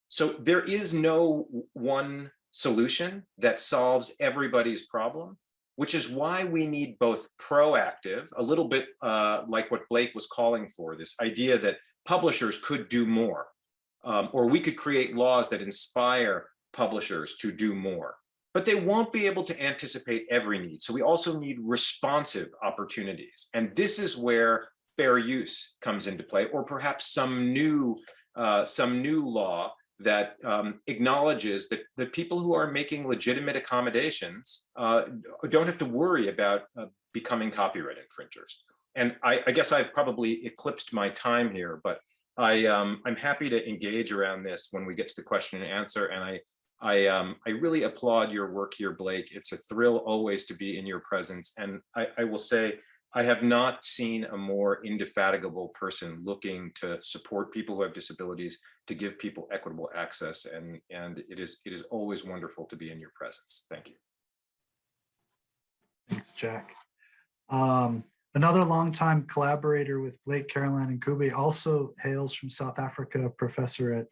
So there is no one solution that solves everybody's problem, which is why we need both proactive, a little bit uh, like what Blake was calling for, this idea that publishers could do more, um, or we could create laws that inspire publishers to do more but they won't be able to anticipate every need. So we also need responsive opportunities. And this is where fair use comes into play, or perhaps some new, uh, some new law that um, acknowledges that the people who are making legitimate accommodations uh, don't have to worry about uh, becoming copyright infringers. And I, I, guess I've probably eclipsed my time here, but I, um, I'm happy to engage around this when we get to the question and answer. And I I, um, I really applaud your work here, Blake. It's a thrill always to be in your presence. And I, I will say, I have not seen a more indefatigable person looking to support people who have disabilities, to give people equitable access. And, and it, is, it is always wonderful to be in your presence. Thank you. Thanks, Jack. Um, another longtime collaborator with Blake, Caroline, Ncube also hails from South Africa, professor at,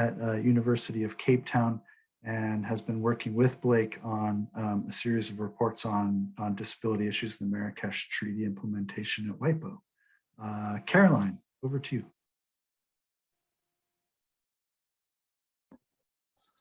at uh, University of Cape Town and has been working with Blake on um, a series of reports on, on disability issues in the Marrakesh Treaty implementation at WIPO. Uh, Caroline, over to you.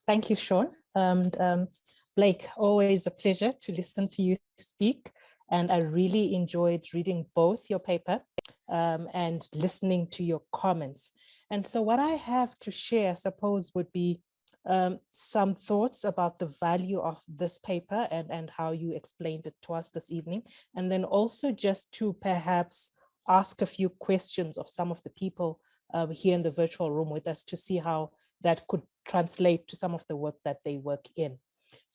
Thank you, Sean. And um, Blake, always a pleasure to listen to you speak. And I really enjoyed reading both your paper um, and listening to your comments. And so what I have to share, I suppose, would be um, some thoughts about the value of this paper and, and how you explained it to us this evening. And then also just to perhaps ask a few questions of some of the people uh, here in the virtual room with us to see how that could translate to some of the work that they work in.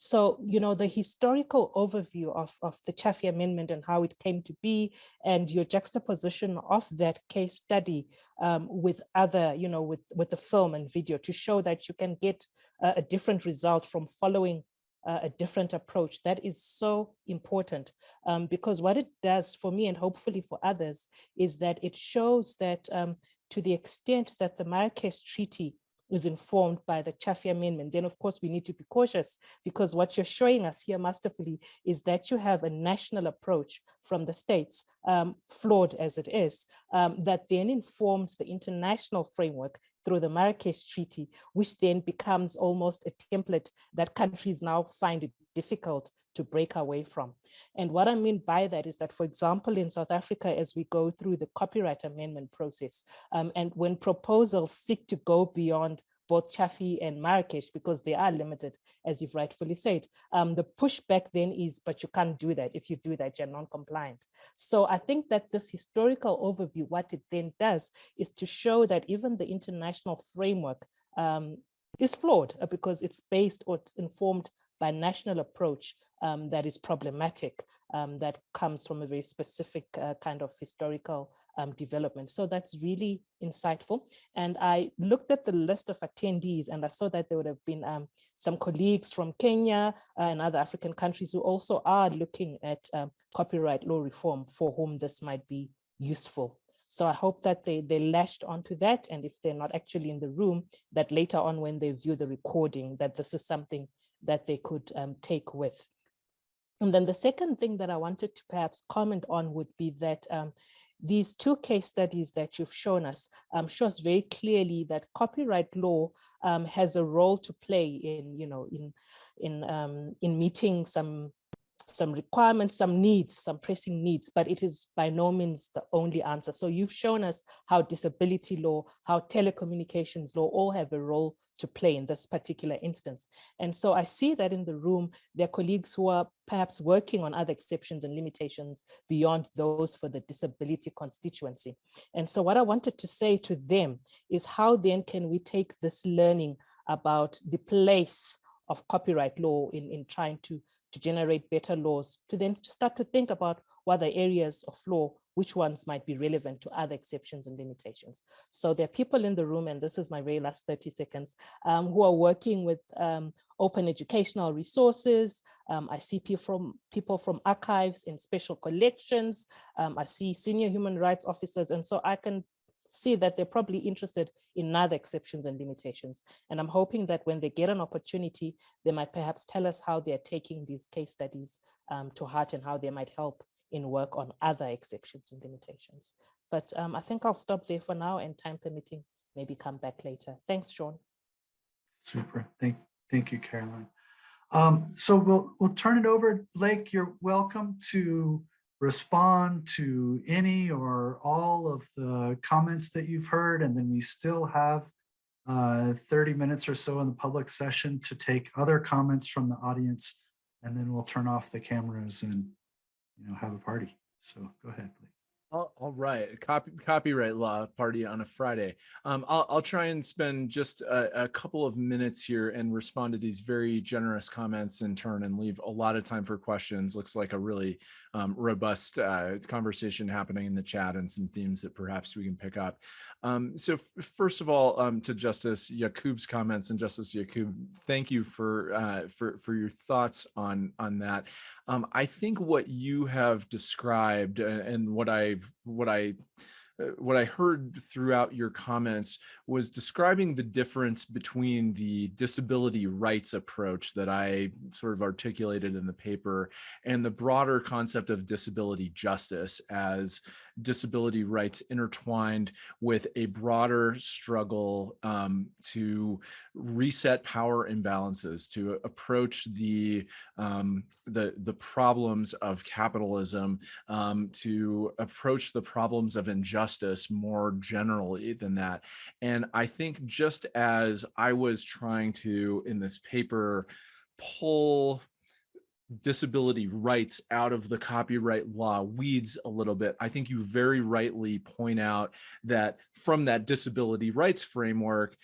So, you know, the historical overview of, of the Chafee Amendment and how it came to be and your juxtaposition of that case study um, with other, you know, with, with the film and video to show that you can get a, a different result from following uh, a different approach. That is so important um, because what it does for me and hopefully for others is that it shows that um, to the extent that the Marrakesh Treaty is informed by the Chafee Amendment, then of course we need to be cautious because what you're showing us here masterfully is that you have a national approach from the states, um, flawed as it is, um, that then informs the international framework through the Marrakesh Treaty, which then becomes almost a template that countries now find it difficult to break away from. And what I mean by that is that, for example, in South Africa, as we go through the copyright amendment process, um, and when proposals seek to go beyond both Chafee and Marrakesh because they are limited, as you've rightfully said. Um, the pushback then is, but you can't do that. If you do that, you're non-compliant. So I think that this historical overview, what it then does is to show that even the international framework um, is flawed uh, because it's based or it's informed by national approach um, that is problematic, um, that comes from a very specific uh, kind of historical um, development. So that's really insightful. And I looked at the list of attendees and I saw that there would have been um, some colleagues from Kenya uh, and other African countries who also are looking at um, copyright law reform for whom this might be useful. So I hope that they, they latched onto that. And if they're not actually in the room, that later on when they view the recording, that this is something that they could um, take with. And then the second thing that I wanted to perhaps comment on would be that um, these two case studies that you've shown us um, shows very clearly that copyright law um, has a role to play in, you know, in in um, in meeting some some requirements, some needs, some pressing needs, but it is by no means the only answer. So you've shown us how disability law, how telecommunications law all have a role to play in this particular instance. And so I see that in the room, there are colleagues who are perhaps working on other exceptions and limitations beyond those for the disability constituency. And so what I wanted to say to them is how then can we take this learning about the place of copyright law in, in trying to to generate better laws, to then to start to think about what the areas of law, which ones might be relevant to other exceptions and limitations. So there are people in the room, and this is my very last 30 seconds, um, who are working with um, open educational resources. Um, I see people from, people from archives and special collections. Um, I see senior human rights officers. And so I can see that they're probably interested in other exceptions and limitations. And I'm hoping that when they get an opportunity, they might perhaps tell us how they're taking these case studies um, to heart and how they might help in work on other exceptions and limitations. But um, I think I'll stop there for now and time permitting, maybe come back later. Thanks, Sean. Super. Thank, thank you, Caroline. Um, so we'll we'll turn it over. Blake, you're welcome to respond to any or all of the comments that you've heard, and then we still have uh, 30 minutes or so in the public session to take other comments from the audience, and then we'll turn off the cameras and you know have a party. So go ahead, Blake. All, right, Copy, copyright law party on a Friday. Um, I'll, I'll try and spend just a, a, couple of minutes here and respond to these very generous comments in turn and leave a lot of time for questions. Looks like a really um, robust uh, conversation happening in the chat and some themes that perhaps we can pick up. Um, so first of all, um, to Justice Yacoob's comments and Justice Yaqub, thank you for, uh, for, for your thoughts on, on that. Um, I think what you have described uh, and what What I, uh, what I heard throughout your comments was describing the difference between the disability rights approach that I sort of articulated in the paper and the broader concept of disability justice as disability rights intertwined with a broader struggle um, to reset power imbalances, to approach the, um, the, the problems of capitalism, um, to approach the problems of injustice more generally than that. And I think just as I was trying to, in this paper, pull disability rights out of the copyright law weeds a little bit. I think you very rightly point out that from that disability rights framework,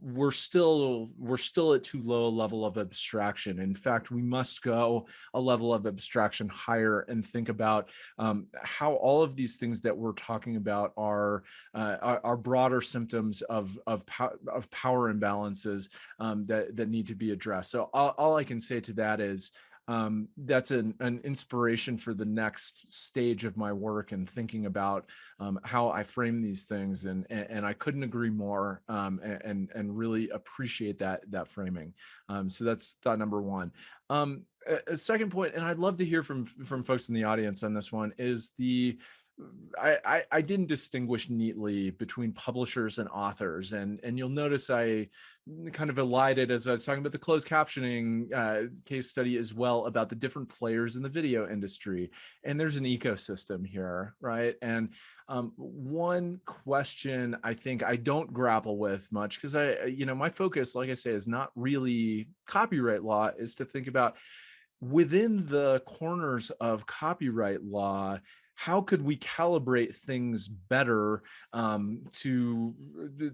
we're still we're still at too low a level of abstraction. In fact, we must go a level of abstraction higher and think about um, how all of these things that we're talking about are uh, are, broader symptoms of of, pow of power imbalances um, that that need to be addressed. So all, all I can say to that is um, that's an, an, inspiration for the next stage of my work and thinking about um, how I frame these things. And, and, and I couldn't agree more um, and, and really appreciate that, that framing. Um, so that's thought number one. Um, a, a second point, and I'd love to hear from from folks in the audience on this one, is the I, I, didn't distinguish neatly between publishers and authors, and and you'll notice I kind of elided as I was talking about the closed captioning uh, case study as well about the different players in the video industry, and there's an ecosystem here, right? And um, one question I think I don't grapple with much because I, you know, my focus, like I say, is not really copyright law, is to think about within the corners of copyright law how could we calibrate things better um, to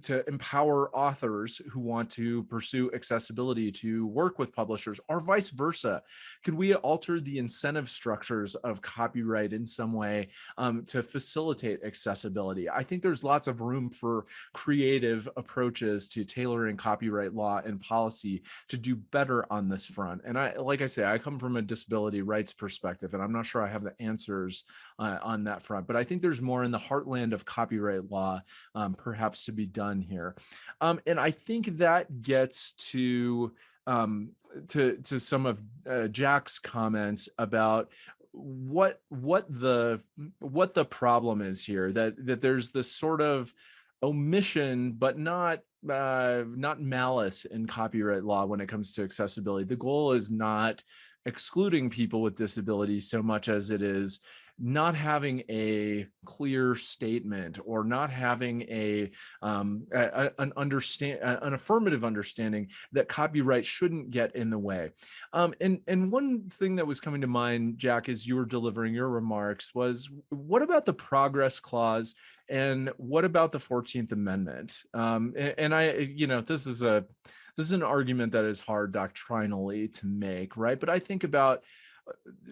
to empower authors who want to pursue accessibility to work with publishers or vice versa? Could we alter the incentive structures of copyright in some way um, to facilitate accessibility? I think there's lots of room for creative approaches to tailoring copyright law and policy to do better on this front. And i like i say i come from a disability rights perspective and i'm not sure i have the answers uh, on that front. But I think there's more in the heartland of copyright law um, perhaps to be done here. Um, and I think that gets to um, to to some of uh, Jack's comments about what what the what the problem is here that that there's this sort of omission but not uh, not malice in copyright law when it comes to accessibility the goal is not excluding people with disabilities so much as it is not having a clear statement or not having a, um, a an understand an affirmative understanding that copyright shouldn't get in the way. Um, and and one thing that was coming to mind, Jack, as you were delivering your remarks, was what about the progress clause and what about the 14th Amendment? Um, and, and I, you know, this is a this is an argument that is hard doctrinally to make, right? But I think about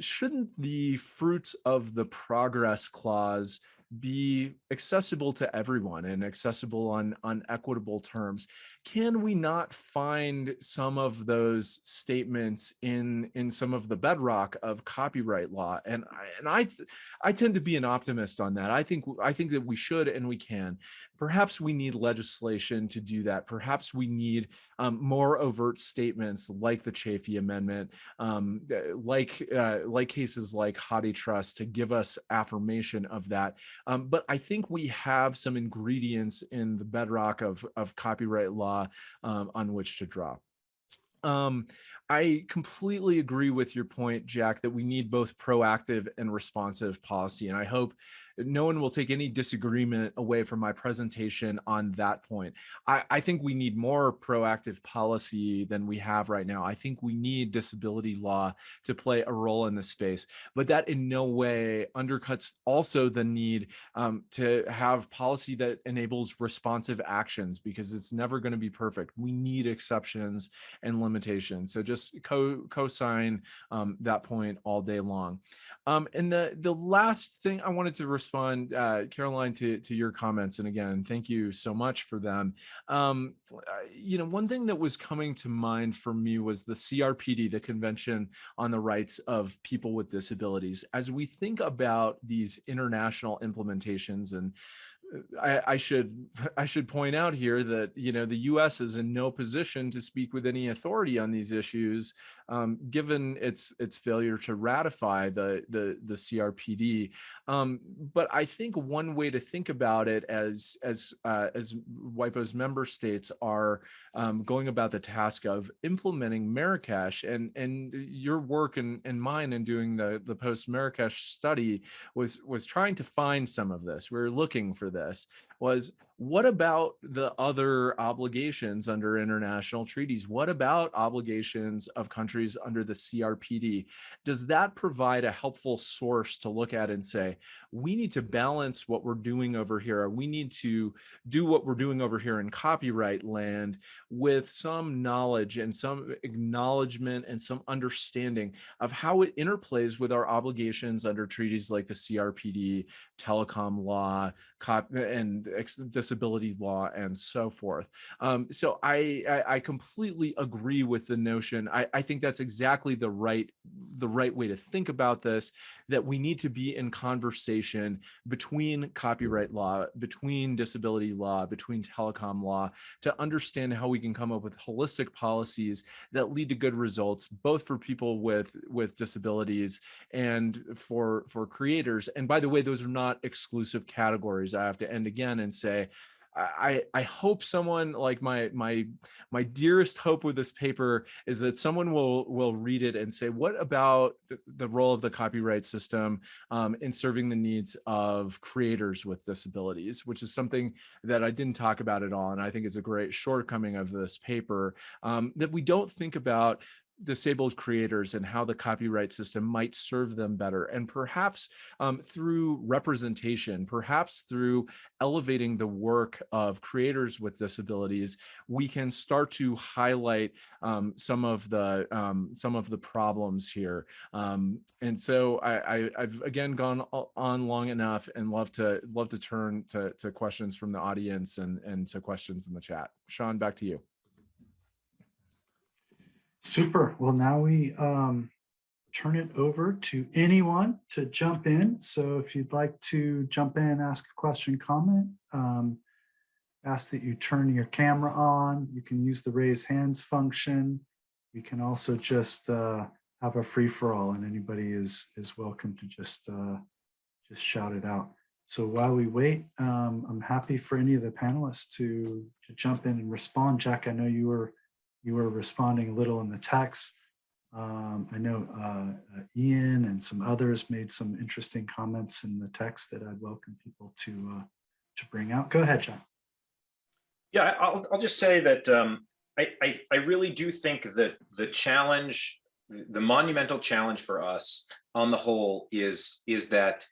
shouldn't the fruits of the progress clause be accessible to everyone and accessible on on equitable terms can we not find some of those statements in in some of the bedrock of copyright law? And I, and I I tend to be an optimist on that. I think I think that we should and we can. Perhaps we need legislation to do that. Perhaps we need um, more overt statements like the Chafee Amendment um, like uh, like cases like HathiTrust to give us affirmation of that. Um, but I think we have some ingredients in the bedrock of of copyright law um, on which to draw. Um, I completely agree with your point, Jack, that we need both proactive and responsive policy. And I hope no one will take any disagreement away from my presentation on that point. I, I, think we need more proactive policy than we have right now. I think we need disability law to play a role in this space, but that in no way undercuts also the need um, to have policy that enables responsive actions because it's never going to be perfect. We need exceptions and limitations. So just co co-sign um, that point all day long. Um, and the, the last thing I wanted to respond, uh, Caroline, to, to your comments, and again, thank you so much for them. Um, you know, one thing that was coming to mind for me was the CRPD, the Convention on the Rights of People with Disabilities. As we think about these international implementations and I, should I should point out here that you know the U.S. is in no position to speak with any authority on these issues, um, given its its failure to ratify the the the CRPD. Um, but I think one way to think about it as as uh, as WIPO's member states are um, going about the task of implementing Marrakesh and and your work and, and mine in doing the the post Marrakesh study was was trying to find some of this. We we're looking for this was what about the other obligations under international treaties? What about obligations of countries under the CRPD? Does that provide a helpful source to look at and say, we need to balance what we're doing over here. We need to do what we're doing over here in copyright land with some knowledge and some acknowledgement and some understanding of how it interplays with our obligations under treaties like the CRPD, telecom law, and disability law and so forth. Um, so I, I, I, completely agree with the notion. I, I think that's exactly the right the right way to think about this, that we need to be in conversation between copyright law, between disability law, between telecom law, to understand how we can come up with holistic policies that lead to good results, both for people with, with disabilities and for, for creators. And by the way, those are not exclusive categories. I have to end again and say, I, I hope someone like my my my dearest hope with this paper is that someone will will read it and say what about the, the role of the copyright system um, in serving the needs of creators with disabilities? Which is something that I didn't talk about at all and I think is a great shortcoming of this paper um, that we don't think about disabled creators and how the copyright system might serve them better. And perhaps um, through representation perhaps through elevating the work of creators with disabilities we can start to highlight um, some of the um, some of the problems here. Um, and so I, I've again gone on long enough and love to love to turn to, to questions from the audience and and to questions in the chat. Sean back to you Super. Well, now we um, turn it over to anyone to jump in. So if you'd like to jump in, ask a question, comment, um, ask that you turn your camera on. You can use the raise hands function. You can also just uh, have a free for all and anybody is is welcome to just uh, just shout it out. So while we wait, um, I'm happy for any of the panelists to, to jump in and respond. Jack, I know you were you were responding a little in the text. Um, I know uh, uh, Ian and some others made some interesting comments in the text that I'd welcome people to uh, to bring out. Go ahead, John. Yeah, I'll, I'll just say that um, I, I, I really do think that the challenge, the monumental challenge for us on the whole is is that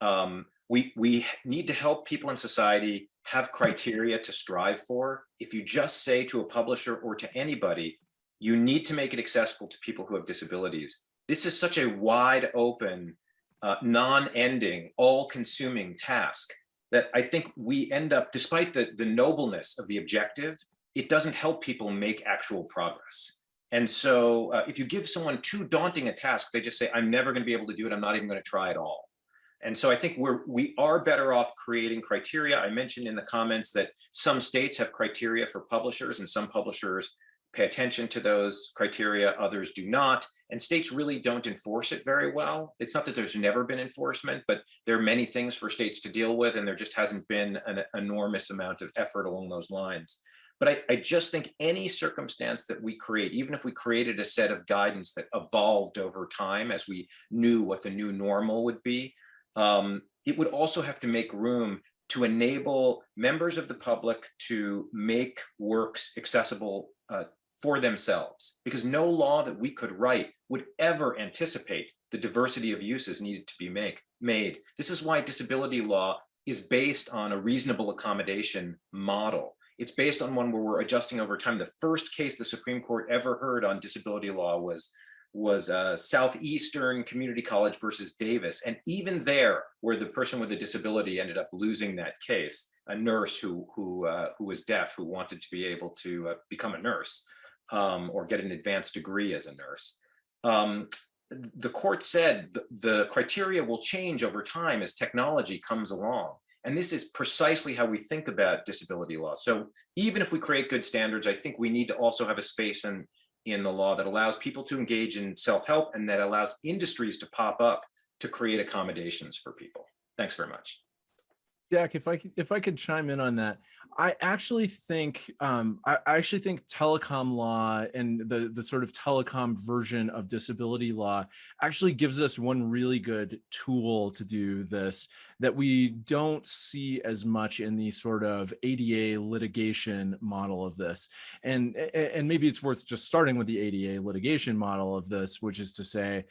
um, we we need to help people in society have criteria to strive for. If you just say to a publisher or to anybody, you need to make it accessible to people who have disabilities. This is such a wide open, uh, non-ending, all-consuming task that I think we end up, despite the, the nobleness of the objective, it doesn't help people make actual progress. And so uh, if you give someone too daunting a task, they just say, I'm never gonna be able to do it. I'm not even gonna try at all. And so I think we're, we are better off creating criteria. I mentioned in the comments that some states have criteria for publishers and some publishers pay attention to those criteria, others do not. And states really don't enforce it very well. It's not that there's never been enforcement, but there are many things for states to deal with and there just hasn't been an enormous amount of effort along those lines. But I, I, just think any circumstance that we create, even if we created a set of guidance that evolved over time as we knew what the new normal would be, um, it would also have to make room to enable members of the public to make works accessible uh, for themselves because no law that we could write would ever anticipate the diversity of uses needed to be make, made. This is why disability law is based on a reasonable accommodation model. It's based on one where we're adjusting over time. The first case the Supreme Court ever heard on disability law was was uh, Southeastern Community College versus Davis. And even there, where the person with a disability ended up losing that case, a nurse who, who, uh, who was deaf, who wanted to be able to uh, become a nurse um, or get an advanced degree as a nurse. Um, the court said the, the criteria will change over time as technology comes along. And this is precisely how we think about disability law. So even if we create good standards, I think we need to also have a space and in the law that allows people to engage in self-help and that allows industries to pop up to create accommodations for people. Thanks very much. Jack, if I could, if I could chime in on that, I actually think um, I, I, actually think telecom law and the the sort of telecom version of disability law actually gives us one really good tool to do this that we don't see as much in the sort of ADA litigation model of this, and and maybe it's worth just starting with the ADA litigation model of this, which is to say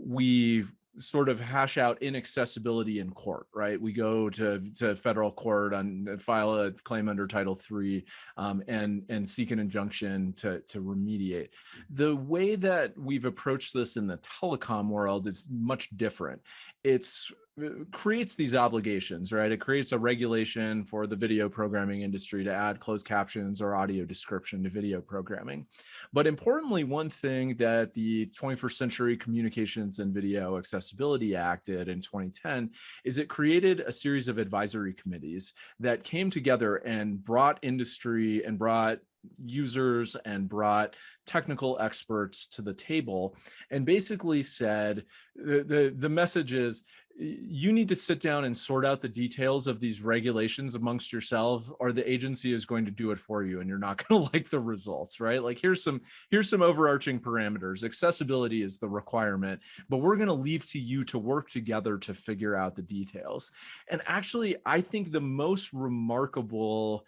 we sort of hash out inaccessibility in court, right? We go to, to federal court and file a claim under Title III um, and, and seek an injunction to, to remediate. The way that we've approached this in the telecom world is much different. It's uh, creates these obligations, right? It creates a regulation for the video programming industry to add closed captions or audio description to video programming. But importantly, one thing that the 21st Century Communications and Video Accessibility Act did in 2010 is it created a series of advisory committees that came together and brought industry and brought users and brought technical experts to the table and basically said the, the, the message is you need to sit down and sort out the details of these regulations amongst yourself or the agency is going to do it for you and you're not going to like the results right? Like here's some here's some overarching parameters. Accessibility is the requirement but we're going to leave to you to work together to figure out the details. And actually i think the most remarkable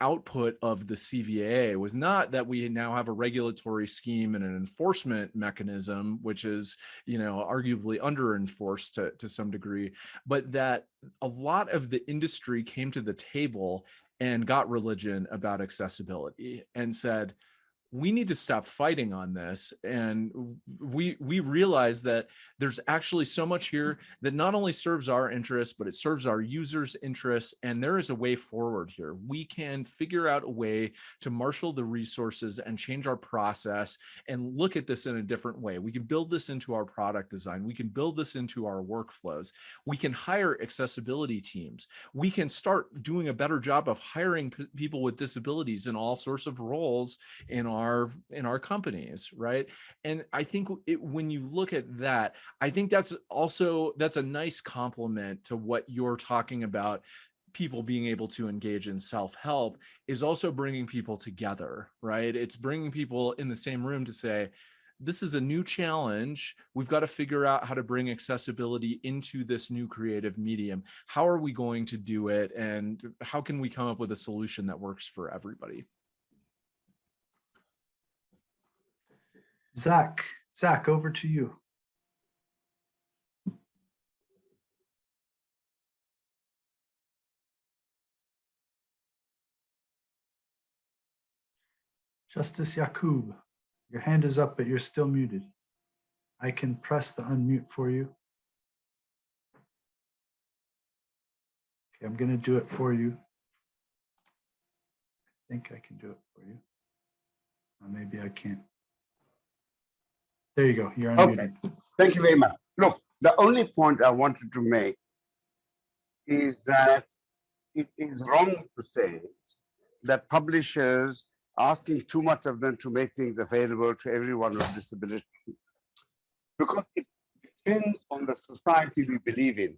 output of the CVA was not that we now have a regulatory scheme and an enforcement mechanism, which is, you know, arguably under enforced to, to some degree, but that a lot of the industry came to the table and got religion about accessibility and said, we need to stop fighting on this and we we realize that there's actually so much here that not only serves our interests but it serves our users interests and there is a way forward here. We can figure out a way to marshal the resources and change our process and look at this in a different way. We can build this into our product design. We can build this into our workflows. We can hire accessibility teams. We can start doing a better job of hiring people with disabilities in all sorts of roles in our our in our companies right and i think it, when you look at that i think that's also that's a nice complement to what you're talking about people being able to engage in self-help is also bringing people together right it's bringing people in the same room to say this is a new challenge. We've got to figure out how to bring accessibility into this new creative medium. How are we going to do it? And how can we come up with a solution that works for everybody? Zak, Zak, over to you. Justice Yacoob, your hand is up, but you're still muted. I can press the unmute for you. Okay, I'm going to do it for you. I think I can do it for you. Or maybe I can't. There you go. You're unmuted. Okay. Thank you very much. Look, the only point I wanted to make is that it is wrong to say that publishers asking too much of them to make things available to everyone with disability because it depends on the society we believe in.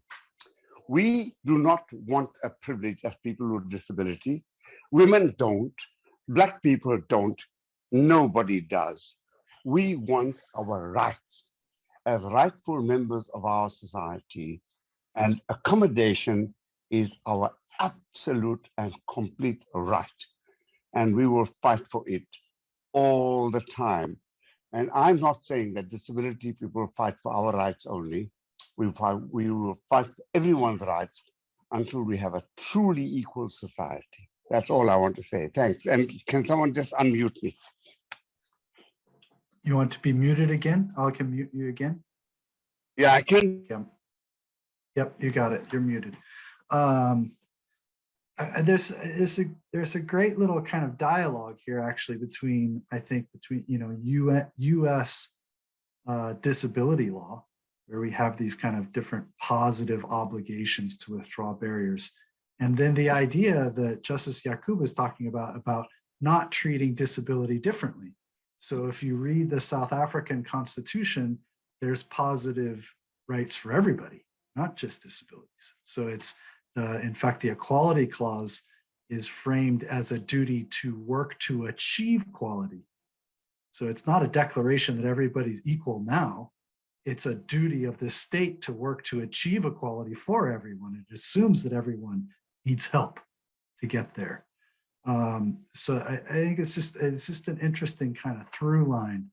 We do not want a privilege as people with disability. Women don't, black people don't, nobody does. We want our rights as rightful members of our society and accommodation is our absolute and complete right. And we will fight for it all the time. And I'm not saying that disability people fight for our rights only. We, fight, we will fight for everyone's rights until we have a truly equal society. That's all I want to say. Thanks. And can someone just unmute me? You want to be muted again? I can mute you again. Yeah, I can. Yep. Yep, you got it. You're muted. Um, there's there's a there's a great little kind of dialogue here actually between I think between you know U U.S. Uh, disability law where we have these kind of different positive obligations to withdraw barriers, and then the idea that Justice Yacoob is talking about about not treating disability differently. So if you read the South African constitution, there's positive rights for everybody, not just disabilities. So it's, uh, in fact, the equality clause is framed as a duty to work to achieve quality. So it's not a declaration that everybody's equal now. It's a duty of the state to work to achieve equality for everyone. It assumes that everyone needs help to get there. Um, so I, I, think it's just it's just an interesting kind of through line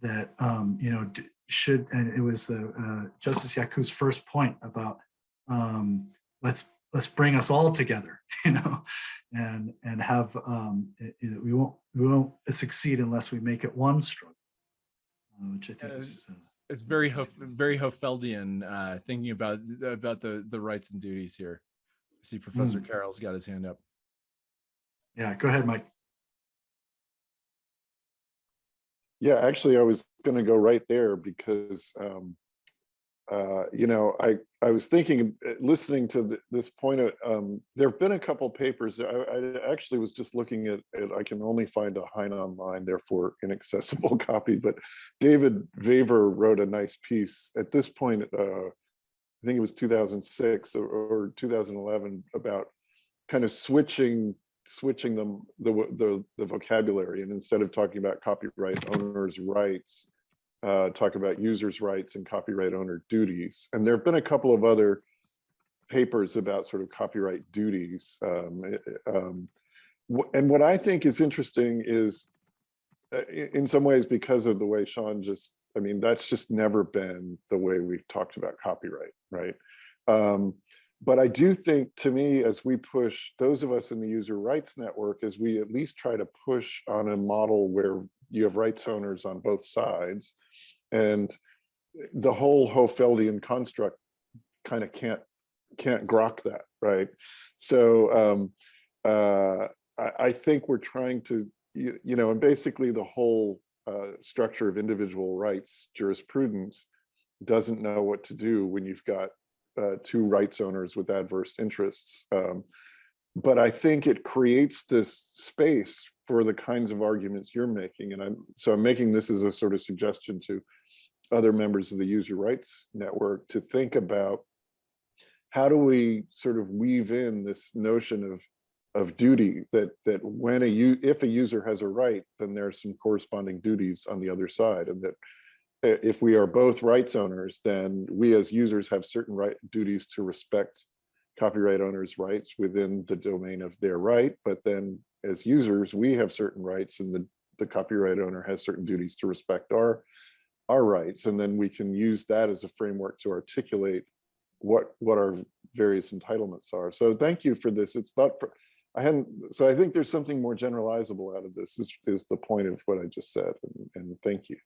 that um, you know should and it was the uh, Justice Yacoob's first point about um, let's let's bring us all together, you know, and and have um, it, it, we won't we won't succeed unless we make it one struggle, uh, which I think is uh, It's very, Hof- very Hohfeldian, uh, thinking about, about the, the rights and duties here. I See Professor Carroll's got his hand up. Yeah, go ahead, Mike. Yeah, actually, I was going to go right there because, um, uh, you know, I I was thinking, uh, listening to th this point, of, um, there have been a couple papers. I, I actually was just looking at, at. I can only find a HeinOnline, therefore inaccessible copy. But David Vaver wrote a nice piece at this point. Uh, I think it was 2006 or, or 2011 about kind of switching switching them the, the the vocabulary and instead of talking about copyright owners rights uh talk about users rights and copyright owner duties. And there have been a couple of other papers about sort of copyright duties um, eh, um and what i think is interesting is uh, in some ways because of the way sean just i mean that's just never been the way we've talked about copyright right? Um but I do think to me, as we push those of us in the user rights network, as we at least try to push on a model where you have rights owners on both sides and the whole Hohfeldian construct kind of can't can't grok that, right? So um, uh, I, I think we're trying to, you, you know, and basically the whole uh, structure of individual rights jurisprudence doesn't know what to do when you've got uh, two rights owners with adverse interests. Um, but I think it creates this space for the kinds of arguments you're making. And I'm so I'm making this as a sort of suggestion to other members of the user rights network to think about how do we sort of weave in this notion of of duty that that when a you if a user has a right, then there's some corresponding duties on the other side, and that Uh, if we are both rights owners, then we as users have certain right duties to respect copyright owners' rights within the domain of their right. But then as users, we have certain rights and the, the copyright owner has certain duties to respect our, our rights. And then we can use that as a framework to articulate what, what our various entitlements are. So thank you for this. It's not, for- I hadn't, so I think there's something more generalizable out of this is, is the point of what I just said. And, and thank you.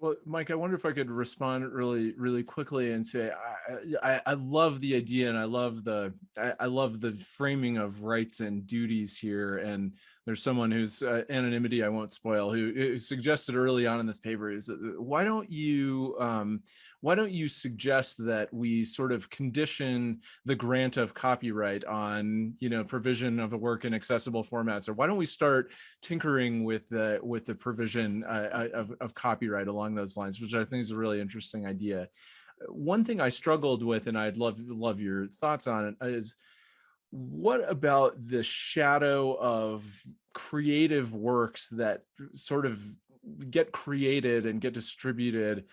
Well, Mike, I wonder if I could respond really, really quickly and say, I, I, I love the idea and I love the, I, I love the framing of rights and duties here. And there's someone whose uh, anonymity I won't spoil, who, who suggested early on in this paper is, uh, why don't you, um, why don't you suggest that we sort of condition the grant of copyright on, you know, provision of a work in accessible formats, or why don't we start tinkering with the with the provision uh, of, of copyright along those lines, which I think is a really interesting idea. One thing I struggled with, and I'd love love your thoughts on it, is what about the shadow of creative works that sort of get created and get distributed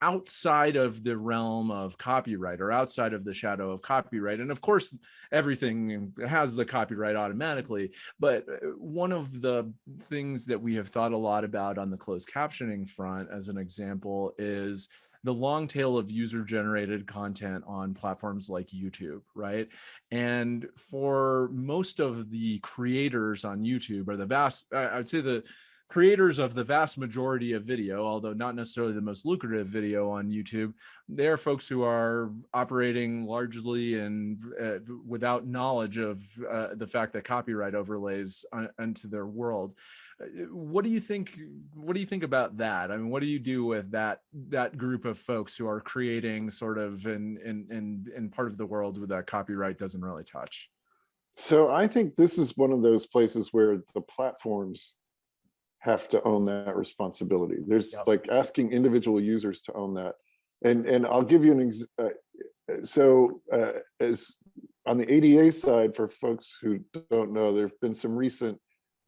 outside of the realm of copyright or outside of the shadow of copyright? And of course everything has the copyright automatically but uh, one of the things that we have thought a lot about on the closed captioning front as an example is the long tail of user generated content on platforms like YouTube, right? And for most of the creators on YouTube or the vast, I would say the creators of the vast majority of video, although not necessarily the most lucrative video on YouTube, they're folks who are operating largely and uh, without knowledge of uh, the fact that copyright overlays onto their world. Uh, What do you think? What do you think about that? I mean, what do you do with that that group of folks who are creating sort of in in in, in part of the world where that copyright doesn't really touch? So I think this is one of those places where the platforms have to own that responsibility. There's Yep. like asking individual users to own that. And and I'll give you an ex uh, uh, so uh, as on the ADA side for folks who don't know, there've been some recent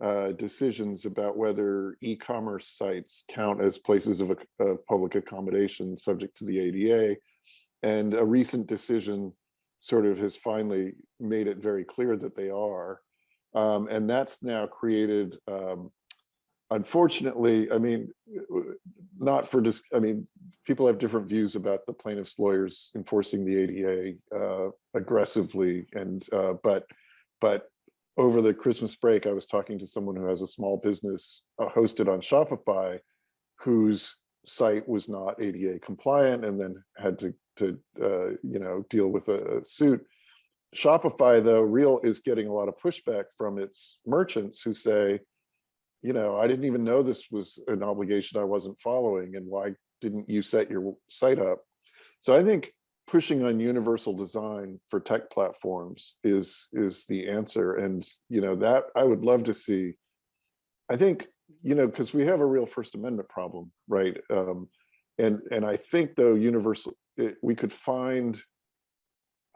uh, decisions about whether e-commerce sites count as places of, of public accommodation subject to the ADA. And a recent decision sort of has finally made it very clear that they are. Um, and that's now created, um, unfortunately, I mean, not for just, I mean, people have different views about the plaintiffs' lawyers enforcing the ADA uh, aggressively. And, uh, but, but over the Christmas break, I was talking to someone who has a small business uh, hosted on Shopify, whose site was not ADA compliant and then had to, to uh, you know, deal with a a suit. Shopify, though, real is getting a lot of pushback from its merchants who say, you know, I didn't even know this was an obligation I wasn't following and why didn't you set your site up? So I think pushing on universal design for tech platforms is is the answer. And, you know, that I would love to see. I think, you know, because we have a real First Amendment problem, right? Um, and and I think though universal, it, we could find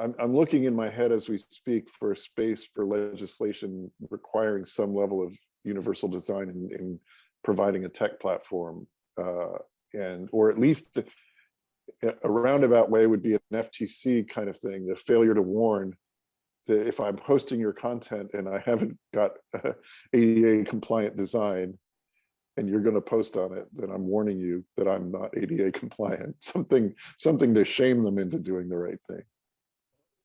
I'm, I'm looking in my head as we speak for a space for legislation requiring some level of universal design in, in providing a tech platform. Uh, and, or at least a roundabout way would be an FTC kind of thing, the failure to warn that if I'm hosting your content and I haven't got ADA compliant design, and you're going to post on it, then I'm warning you that I'm not ADA compliant. Something, something to shame them into doing the right thing.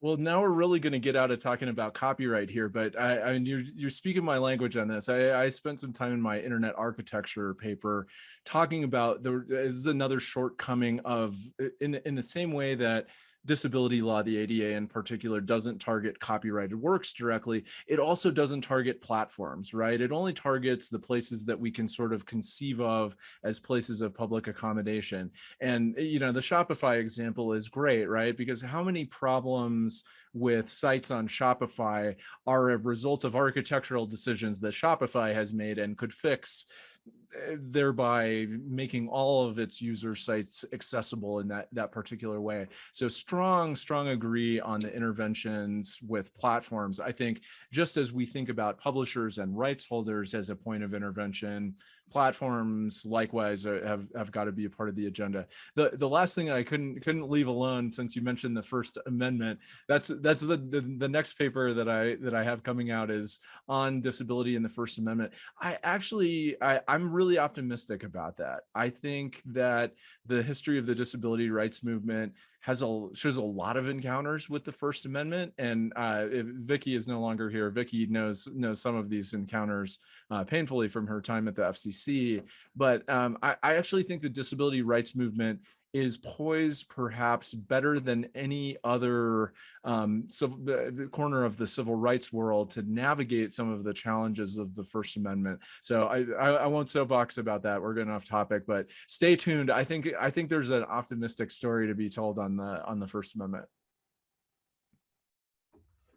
Well, now we're really going to get out of talking about copyright here, but I, I mean, you're, you're speaking my language on this. I, I spent some time in my internet architecture paper talking about the, this is another shortcoming of in, in the same way that disability law, the ADA in particular, doesn't target copyrighted works directly. It also doesn't target platforms, right? It only targets the places that we can sort of conceive of as places of public accommodation. And, you know, the Shopify example is great, right? Because how many problems with sites on Shopify are a result of architectural decisions that Shopify has made and could fix eh, Eh, thereby making all of its user sites accessible in that that particular way. So strong strong agree on the interventions with platforms. I think just as we think about publishers and rights holders as a point of intervention platforms likewise have have got to be a part of the agenda. The the last thing i couldn't couldn't leave alone since you mentioned the first amendment that's that's the, the the next paper that i that i have coming out is on disability in the first amendment. I actually i i'm really optimistic about that. I think that the history of the disability rights movement has a shows a lot of encounters with the First Amendment. And uh, Vicky is no longer here, Vicky knows knows some of these encounters uh, painfully from her time at the FCC. But um, I, I actually think the disability rights movement is poised perhaps better than any other um, civil, the corner of the civil rights world to navigate some of the challenges of the First Amendment. So I, I, I won't soapbox about that. We're getting off topic, but stay tuned. I think I think there's an optimistic story to be told on the on the First Amendment.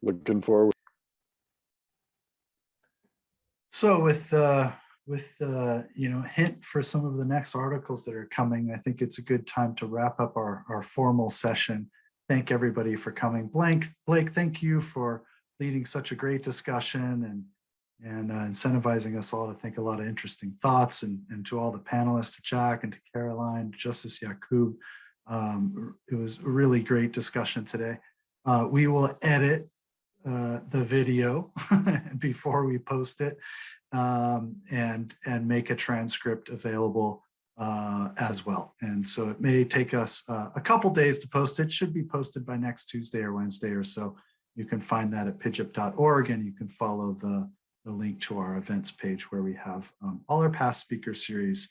Looking forward. So with uh, with uh, you know hint for some of the next articles that are coming, I think it's a good time to wrap up our our formal session. Thank everybody for coming. Blank Blake, thank you for leading such a great discussion and and uh, incentivizing us all to think a lot of interesting thoughts and, and to all the panelists, to Jack and to Caroline, Justice Yacoob. Um, it was a really great discussion today. Uh, we will edit uh, the video before we post it um, and and make a transcript available uh, as well. And so it may take us uh, a couple days to post it. Should be posted by next Tuesday or Wednesday or so. You can find that at pijip.org and you can follow the, the link to our events page where we have um, all our past speaker series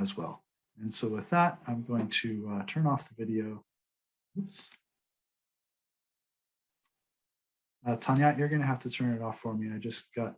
as well. And so with that, I'm going to uh, turn off the video. Oops. Uh, Tanya, you're going to have to turn it off for me. I just got